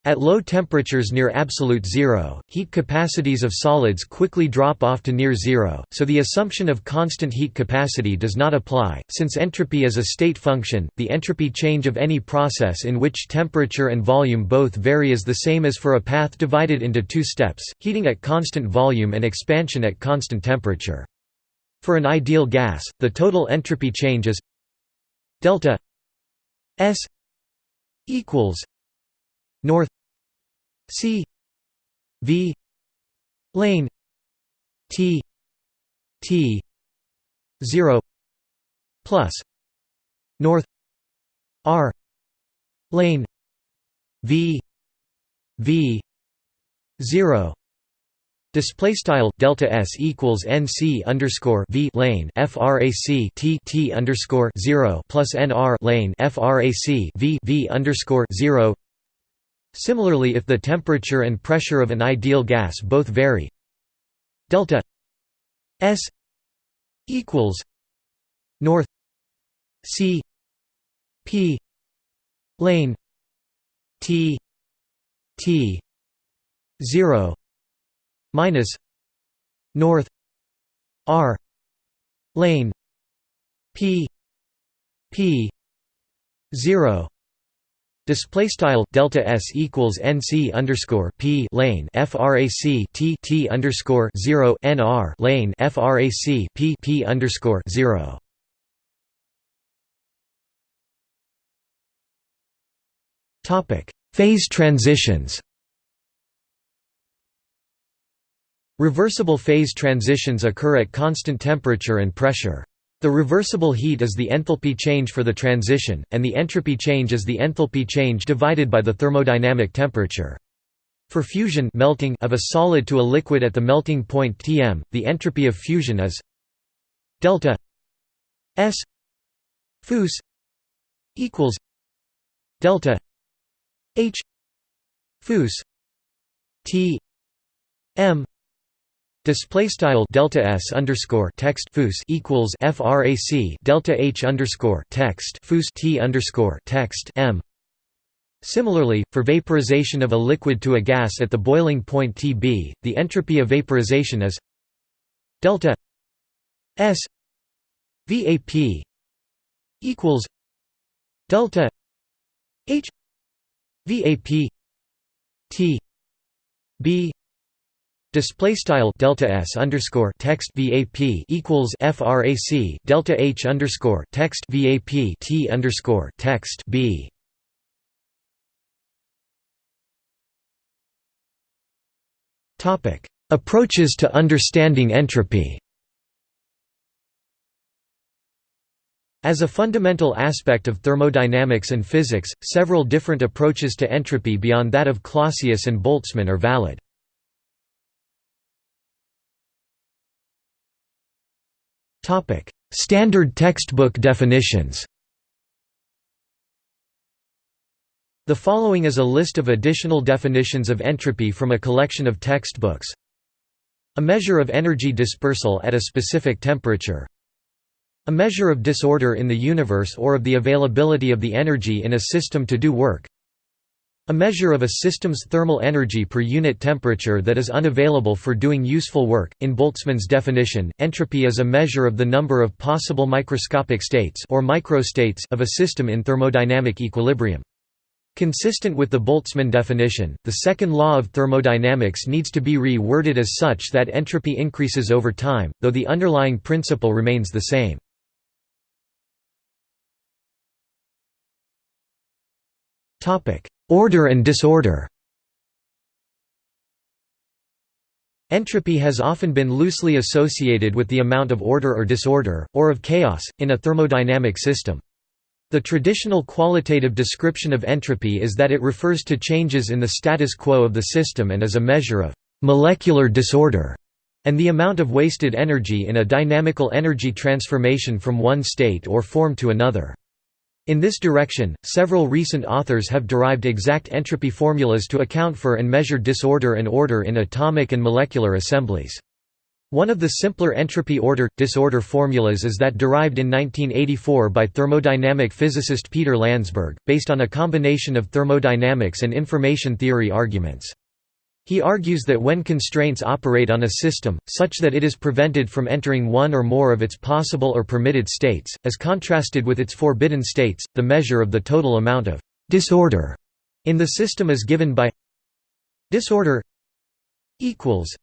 [SPEAKER 1] At low temperatures near absolute zero, heat capacities of solids quickly drop off to near zero, so the assumption of constant heat capacity does not apply. Since entropy is a state function, the entropy change of any process in which temperature and volume both vary is the same as for a path divided into two steps, heating at constant volume and expansion at constant temperature. For an ideal gas, the total entropy change is delta S equals north. C. V. Lane. T. T. zero. Plus. North. R. Lane. V. V. zero. Display style delta s equals nc underscore v lane frac t t underscore zero plus nr lane frac v v underscore zero Similarly if the temperature and pressure of an ideal gas both vary delta S equals north C P lane T T 0 minus north R lane P P 0 Display style delta s equals nc underscore p lane frac t t underscore zero nr lane frac p p underscore zero. Topic: Phase transitions. Reversible phase transitions occur at constant temperature and pressure. The reversible heat is the enthalpy change for the transition, and the entropy change is the enthalpy change divided by the thermodynamic temperature. For fusion melting of a solid to a liquid at the melting point Tm, the entropy of fusion is delta S fus equals delta H fus T M Display style delta s underscore text fus equals frac delta h underscore text fus t underscore text m. Similarly, for vaporization of a liquid to a gas at the boiling point Tb, the entropy of vaporization is delta s vap equals delta h vap t b Display style delta s underscore text vap equals frac delta h underscore text vap t underscore text b. Topic: Approaches to understanding entropy. As a fundamental aspect of thermodynamics and physics, several different approaches to entropy beyond that of Clausius and Boltzmann are valid. Topic: Standard textbook definitions. The following is a list of additional definitions of entropy from a collection of textbooks. A measure of energy dispersal at a specific temperature. A measure of disorder in the universe or of the availability of the energy in a system to do work. A measure of a system's thermal energy per unit temperature that is unavailable for doing useful work. In Boltzmann's definition, entropy is a measure of the number of possible microscopic states or microstates of a system in thermodynamic equilibrium. Consistent with the Boltzmann definition, the second law of thermodynamics needs to be re-worded as such that entropy increases over time, though the underlying principle remains the same. Topic: Order and disorder Entropy has often been loosely associated with the amount of order or disorder, or of chaos, in a thermodynamic system. The traditional qualitative description of entropy is that it refers to changes in the status quo of the system and is a measure of molecular disorder and the amount of wasted energy in a dynamical energy transformation from one state or form to another. In this direction, several recent authors have derived exact entropy formulas to account for and measure disorder and order in atomic and molecular assemblies. One of the simpler entropy order-disorder formulas is that derived in 1984 by thermodynamic physicist Peter Landsberg, based on a combination of thermodynamics and information theory arguments. He argues that when constraints operate on a system, such that it is prevented from entering one or more of its possible or permitted states, as contrasted with its forbidden states, the measure of the total amount of «disorder» in the system is given by disorder equals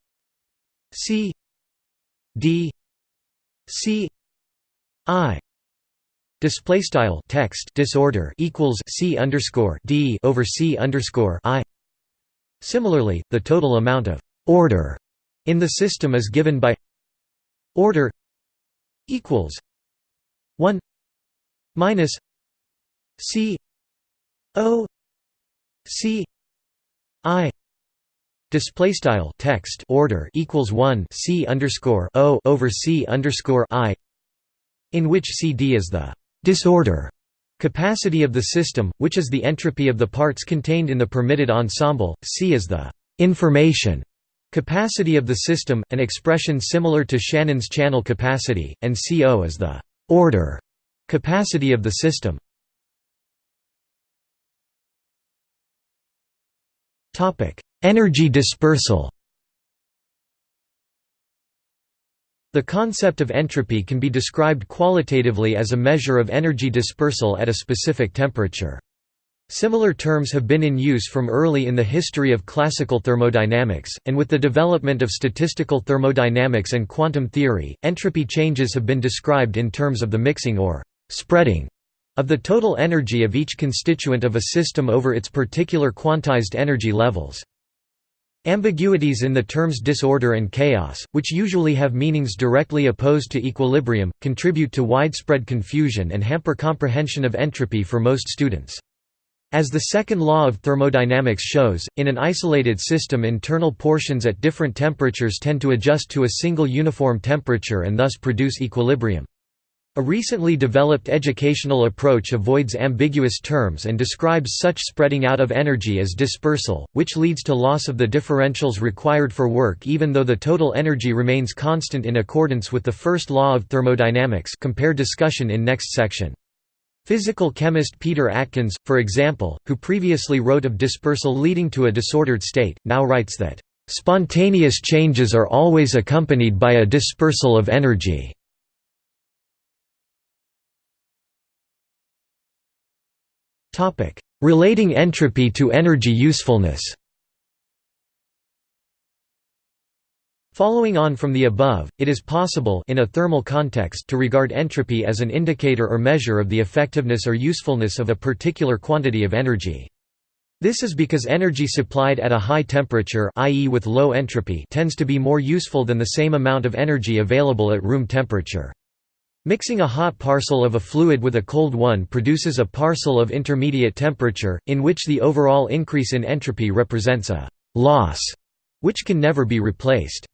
[SPEAKER 1] c d c i. Display style text disorder equals c underscore d over c underscore i Similarly, the total amount of «order» in the system is given by order equals 1 minus c o c i. Display style text order equals 1 c underscore o over c underscore i in which cd is the disorder Capacity of the system, which is the entropy of the parts contained in the permitted ensemble, C is the information capacity of the system, an expression similar to Shannon's channel capacity, and CO is the order capacity of the system. Energy dispersal The concept of entropy can be described qualitatively as a measure of energy dispersal at a specific temperature. Similar terms have been in use from early in the history of classical thermodynamics, and with the development of statistical thermodynamics and quantum theory, entropy changes have been described in terms of the mixing or spreading of the total energy of each constituent of a system over its particular quantized energy levels. Ambiguities in the terms disorder and chaos, which usually have meanings directly opposed to equilibrium, contribute to widespread confusion and hamper comprehension of entropy for most students. As the second law of thermodynamics shows, in an isolated system internal portions at different temperatures tend to adjust to a single uniform temperature and thus produce equilibrium. A recently developed educational approach avoids ambiguous terms and describes such spreading out of energy as dispersal, which leads to loss of the differentials required for work even though the total energy remains constant in accordance with the first law of thermodynamics compare discussion in next section. Physical chemist Peter Atkins, for example, who previously wrote of dispersal leading to a disordered state, now writes that, "...spontaneous changes are always accompanied by a dispersal of energy." Relating entropy to energy usefulness Following on from the above, it is possible in a thermal context to regard entropy as an indicator or measure of the effectiveness or usefulness of a particular quantity of energy. This is because energy supplied at a high temperature i.e. with low entropy tends to be more useful than the same amount of energy available at room temperature. Mixing a hot parcel of a fluid with a cold one produces a parcel of intermediate temperature, in which the overall increase in entropy represents a «loss», which can never be replaced.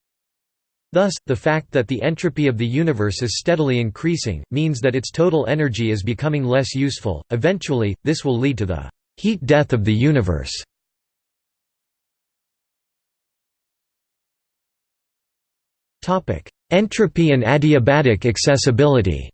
[SPEAKER 1] Thus, the fact that the entropy of the universe is steadily increasing, means that its total energy is becoming less useful. Eventually, this will lead to the heat death of the universe. Entropy and adiabatic accessibility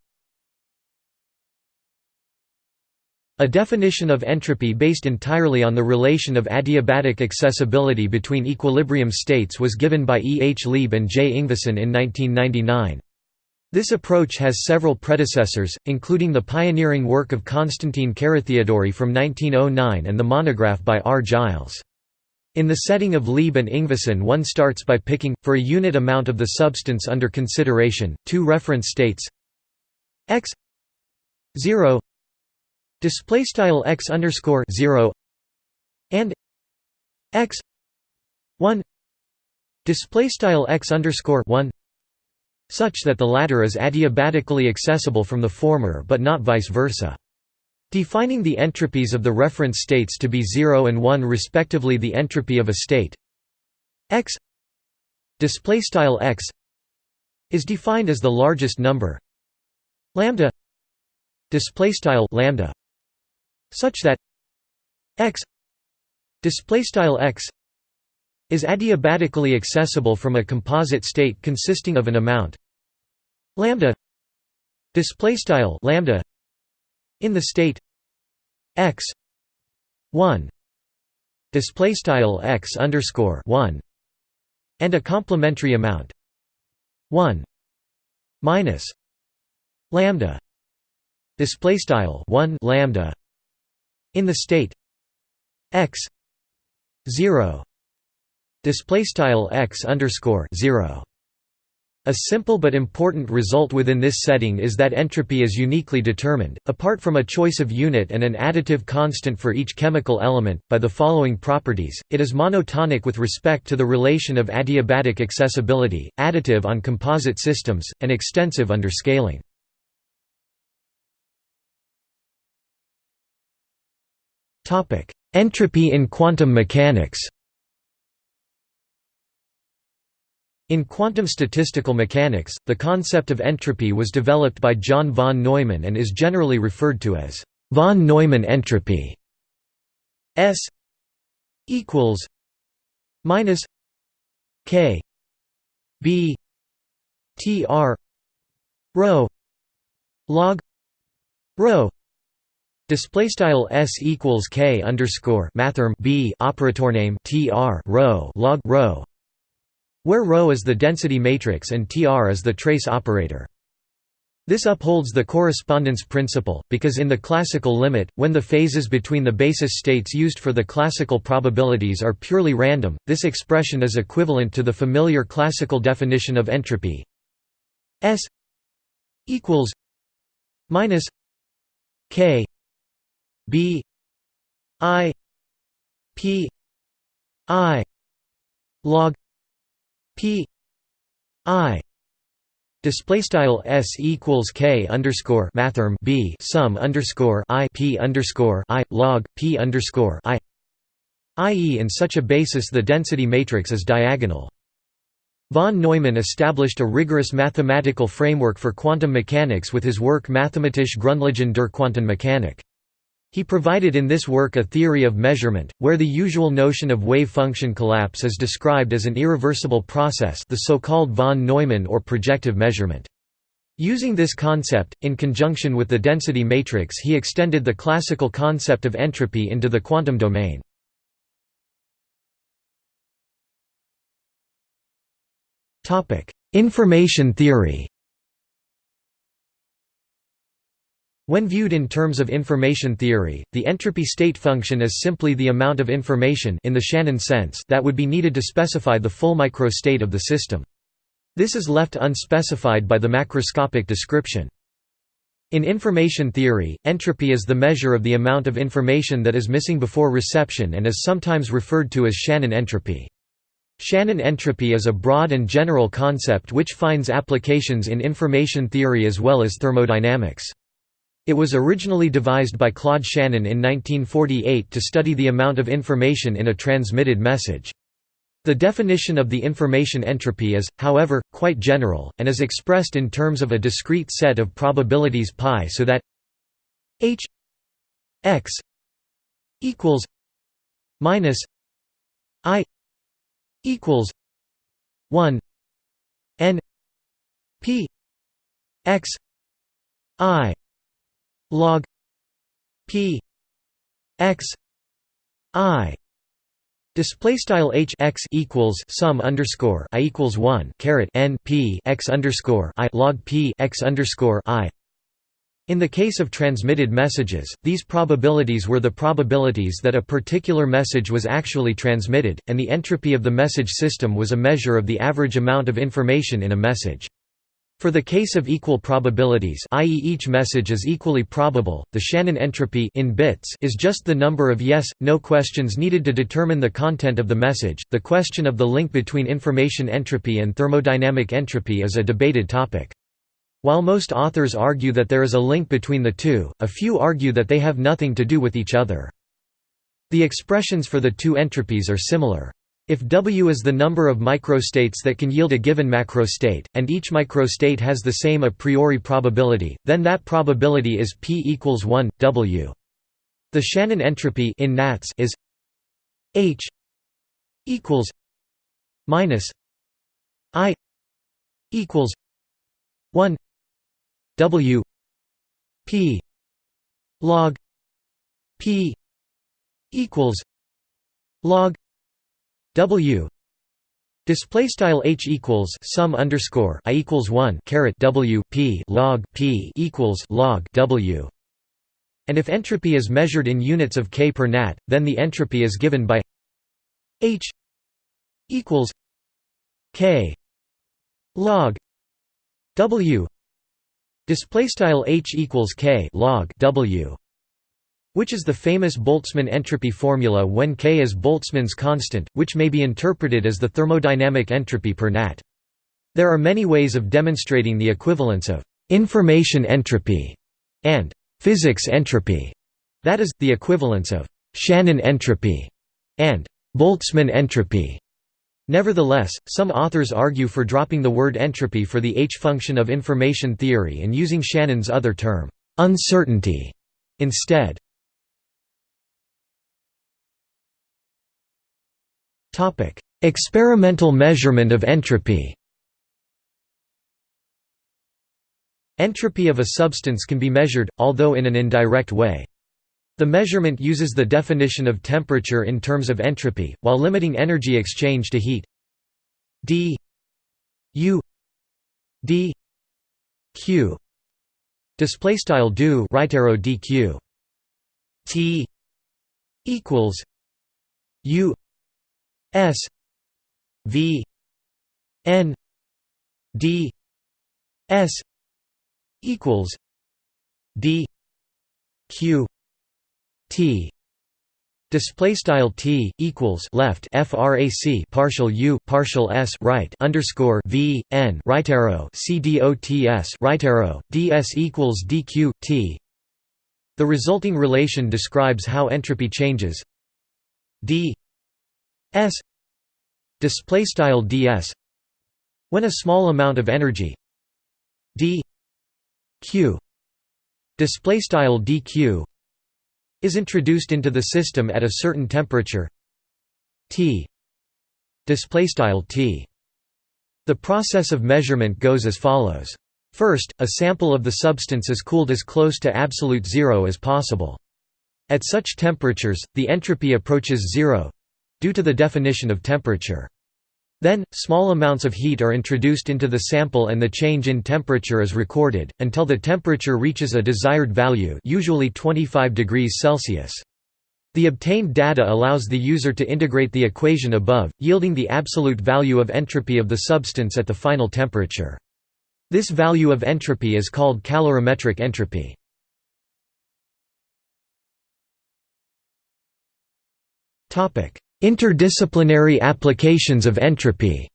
[SPEAKER 1] A definition of entropy based entirely on the relation of adiabatic accessibility between equilibrium states was given by E. H. Lieb and J. Yngvason in 1999. This approach has several predecessors, including the pioneering work of Konstantin Carathéodory from 1909 and the monograph by R. Giles. In the setting of Lieb and Yngvason one starts by picking, for a unit amount of the substance under consideration, two reference states. X 0 display style x underscore 0 and x 1 display style x underscore 1 such that the latter is adiabatically accessible from the former but not vice versa Defining the entropies of the reference states to be 0 and 1 respectively the entropy of a state. X x is defined as the largest number. Lambda lambda such that x x is adiabatically accessible from a composite state consisting of an amount. Lambda lambda in the state x 1 display style x underscore 1 and a complementary amount 1 minus lambda display style 1 lambda in the state x 0 display style x underscore 0 a simple but important result within this setting is that entropy is uniquely determined, apart from a choice of unit and an additive constant for each chemical element, by the following properties, it is monotonic with respect to the relation of adiabatic accessibility, additive on composite systems, and extensive under scaling. Entropy in quantum mechanics In quantum statistical mechanics, the concept of entropy was developed by John von Neumann and is generally referred to as von Neumann entropy. S equals minus k b t r rho log rho Display style s equals k underscore mathrm b operator name tr rho log rho where ρ is the density matrix and Tr is the trace operator. This upholds the correspondence principle, because in the classical limit, when the phases between the basis states used for the classical probabilities are purely random, this expression is equivalent to the familiar classical definition of entropy S equals minus K B I P I log P I display style s equals k underscore mathrm b sum underscore i p underscore i log p underscore i i.e. in such a basis the density matrix is diagonal. Von Neumann established a rigorous mathematical framework for quantum mechanics with his work Mathematische Grundlagen der Quantenmechanik. He provided in this work a theory of measurement, where the usual notion of wave function collapse is described as an irreversible process the so-called von Neumann or projective measurement. Using this concept, in conjunction with the density matrix he extended the classical concept of entropy into the quantum domain. Information theory When viewed in terms of information theory, the entropy state function is simply the amount of information in the Shannon sense that would be needed to specify the full microstate of the system. This is left unspecified by the macroscopic description. In information theory, entropy is the measure of the amount of information that is missing before reception and is sometimes referred to as Shannon entropy. Shannon entropy is a broad and general concept which finds applications in information theory as well as thermodynamics. It was originally devised by Claude Shannon in 1948 to study the amount of information in a transmitted message. The definition of the information entropy is, however, quite general, and is expressed in terms of a discrete set of probabilities π so that h x equals minus i equals 1 n p x i log p x i Display style h x equals sum underscore i equals one caret n p x underscore i log p x underscore i. In the case of transmitted messages, these probabilities were the probabilities that a particular message was actually transmitted, and the entropy of the message system was a measure of the average amount of information in a message. For the case of equal probabilities i.e. each message is equally probable, the Shannon entropy in bits is just the number of yes, no questions needed to determine the content of the message. The question of the link between information entropy and thermodynamic entropy is a debated topic. While most authors argue that there is a link between the two, a few argue that they have nothing to do with each other. The expressions for the two entropies are similar. If W is the number of microstates that can yield a given macrostate, and each microstate has the same a priori probability, then that probability is P equals 1, W. The Shannon entropy in NATS is H equals minus I equals 1 W P log P equals log W. Display style H equals sum underscore I equals 1 caret W P log P equals log W. And if entropy is measured in units of K per nat then the entropy is given by H equals K log W. Display style H equals K log W which is the famous Boltzmann entropy formula when K is Boltzmann's constant, which may be interpreted as the thermodynamic entropy per nat. There are many ways of demonstrating the equivalence of information entropy and physics entropy, that is, the equivalence of Shannon entropy and Boltzmann entropy. Nevertheless, some authors argue for dropping the word entropy for the H-function of information theory and using Shannon's other term, uncertainty, instead. Topic: Experimental measurement of entropy. Entropy of a substance can be measured, although in an indirect way. The measurement uses the definition of temperature in terms of entropy, while limiting energy exchange to heat. d. U. D. Q. Display style do right arrow dq t. equals u S V N D S equals D Q T Display style t equals left frac partial u partial s right underscore v n right arrow c dots right arrow ds equals dq t. The resulting relation describes how entropy changes d s display style ds when a small amount of energy d q display style dq is introduced into the system at a certain temperature t display style t. The process of measurement goes as follows. First, a sample of the substance is cooled as close to absolute zero as possible. At such temperatures, the entropy approaches zero, due to the definition of temperature. Then, small amounts of heat are introduced into the sample and the change in temperature is recorded, until the temperature reaches a desired value usually 25 degrees Celsius. The obtained data allows the user to integrate the equation above, yielding the absolute value of entropy of the substance at the final temperature. This value of entropy is called calorimetric entropy. Interdisciplinary applications of entropy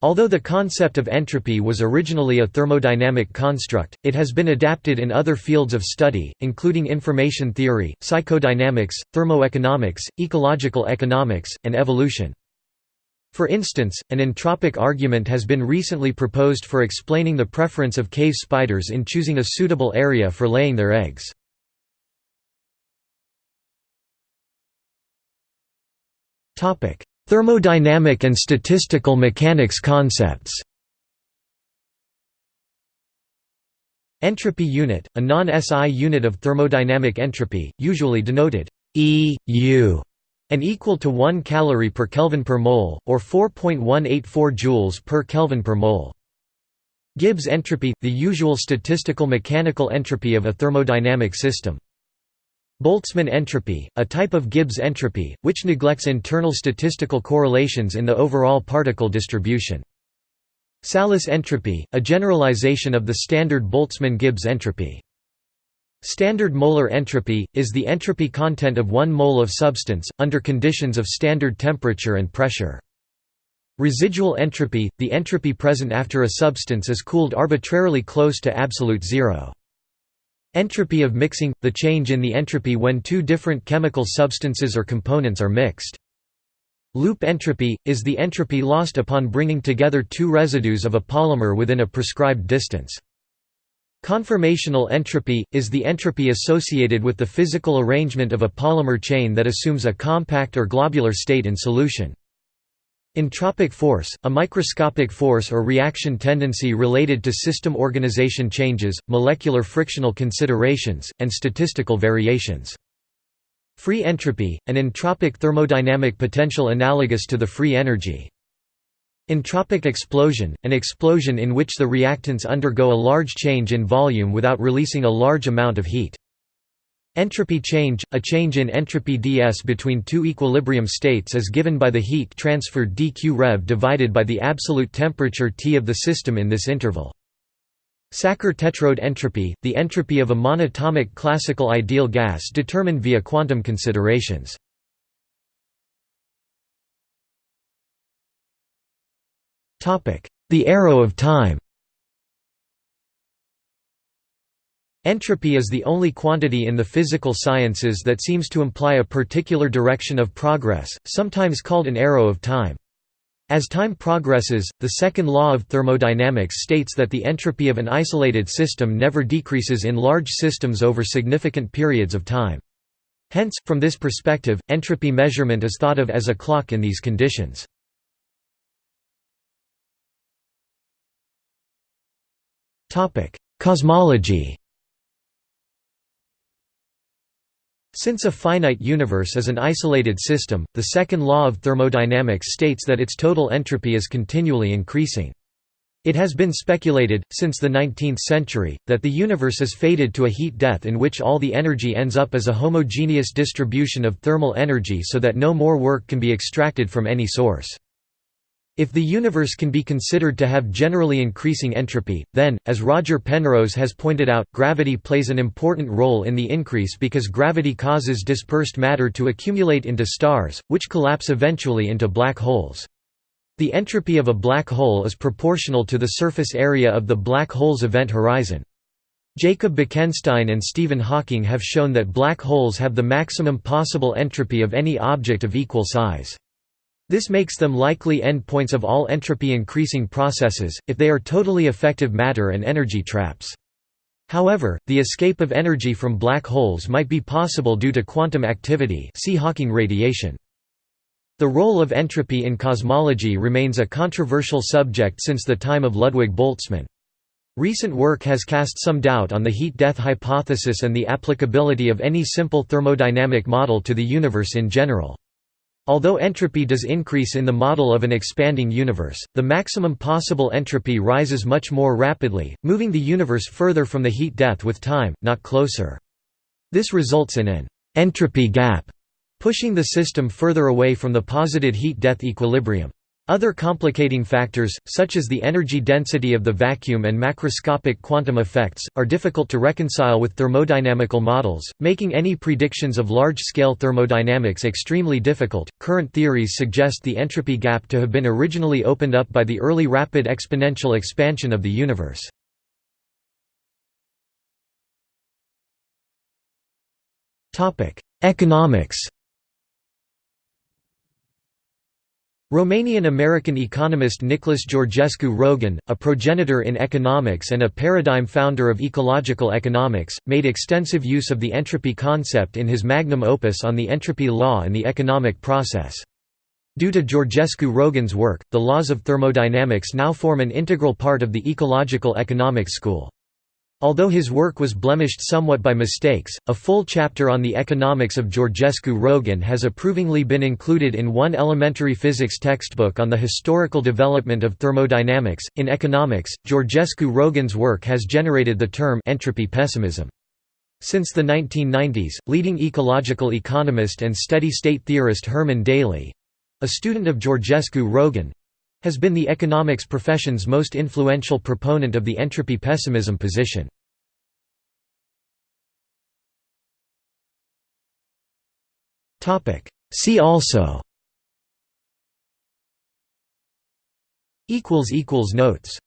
[SPEAKER 1] Although the concept of entropy was originally a thermodynamic construct, it has been adapted in other fields of study, including information theory, psychodynamics, thermoeconomics, ecological economics, and evolution. For instance, an entropic argument has been recently proposed for explaining the preference of cave spiders in choosing a suitable area for laying their eggs. Thermodynamic and statistical mechanics concepts Entropy unit, a non-SI unit of thermodynamic entropy, usually denoted EU and equal to 1 calorie per Kelvin per mole, or 4.184 joules per Kelvin per mole. Gibbs entropy, the usual statistical mechanical entropy of a thermodynamic system. Boltzmann entropy, a type of Gibbs entropy, which neglects internal statistical correlations in the overall particle distribution. Tsallis entropy, a generalization of the standard Boltzmann-Gibbs entropy. Standard molar entropy, is the entropy content of one mole of substance, under conditions of standard temperature and pressure. Residual entropy – the entropy present after a substance is cooled arbitrarily close to absolute zero. Entropy of mixing – the change in the entropy when two different chemical substances or components are mixed. Loop entropy – is the entropy lost upon bringing together two residues of a polymer within a prescribed distance. Conformational entropy, is the entropy associated with the physical arrangement of a polymer chain that assumes a compact or globular state in solution. Entropic force, a microscopic force or reaction tendency related to system organization changes, molecular frictional considerations, and statistical variations. Free entropy, an entropic thermodynamic potential analogous to the free energy. Entropic explosion, an explosion in which the reactants undergo a large change in volume without releasing a large amount of heat. Entropy change, a change in entropy ds between two equilibrium states is given by the heat transfer dq rev divided by the absolute temperature T of the system in this interval. Sackur-Tetrode entropy, the entropy of a monatomic classical ideal gas determined via quantum considerations. The arrow of time Entropy is the only quantity in the physical sciences that seems to imply a particular direction of progress, sometimes called an arrow of time. As time progresses, the second law of thermodynamics states that the entropy of an isolated system never decreases in large systems over significant periods of time. Hence, from this perspective, entropy measurement is thought of as a clock in these conditions. Cosmology Since a finite universe is an isolated system, the second law of thermodynamics states that its total entropy is continually increasing. It has been speculated, since the 19th century, that the universe is fated to a heat death in which all the energy ends up as a homogeneous distribution of thermal energy so that no more work can be extracted from any source. If the universe can be considered to have generally increasing entropy, then, as Roger Penrose has pointed out, gravity plays an important role in the increase because gravity causes dispersed matter to accumulate into stars, which collapse eventually into black holes. The entropy of a black hole is proportional to the surface area of the black hole's event horizon. Jacob Bekenstein and Stephen Hawking have shown that black holes have the maximum possible entropy of any object of equal size. This makes them likely endpoints of all entropy-increasing processes, if they are totally effective matter and energy traps. However, the escape of energy from black holes might be possible due to quantum activity see Hawking radiation. The role of entropy in cosmology remains a controversial subject since the time of Ludwig Boltzmann. Recent work has cast some doubt on the heat-death hypothesis and the applicability of any simple thermodynamic model to the universe in general. Although entropy does increase in the model of an expanding universe, the maximum possible entropy rises much more rapidly, moving the universe further from the heat death with time, not closer. This results in an entropy gap, pushing the system further away from the posited heat death equilibrium. Other complicating factors, such as the energy density of the vacuum and macroscopic quantum effects, are difficult to reconcile with thermodynamical models, making any predictions of large-scale thermodynamics extremely difficult. Current theories suggest the entropy gap to have been originally opened up by the early rapid exponential expansion of the universe. Economics Romanian-American economist Nicholas Georgescu Roegen, a progenitor in economics and a paradigm founder of ecological economics, made extensive use of the entropy concept in his magnum opus on the entropy law and the economic process. Due to Georgescu Roegen's work, the laws of thermodynamics now form an integral part of the ecological economics school. Although his work was blemished somewhat by mistakes, a full chapter on the economics of Georgescu Roegen has approvingly been included in one elementary physics textbook on the historical development of thermodynamics. In economics, Georgescu Roegen's work has generated the term entropy pessimism. Since the 1990s, leading ecological economist and steady-state theorist Herman Daly a student of Georgescu Roegen has been the economics profession's most influential proponent of the entropy pessimism position. See also Notes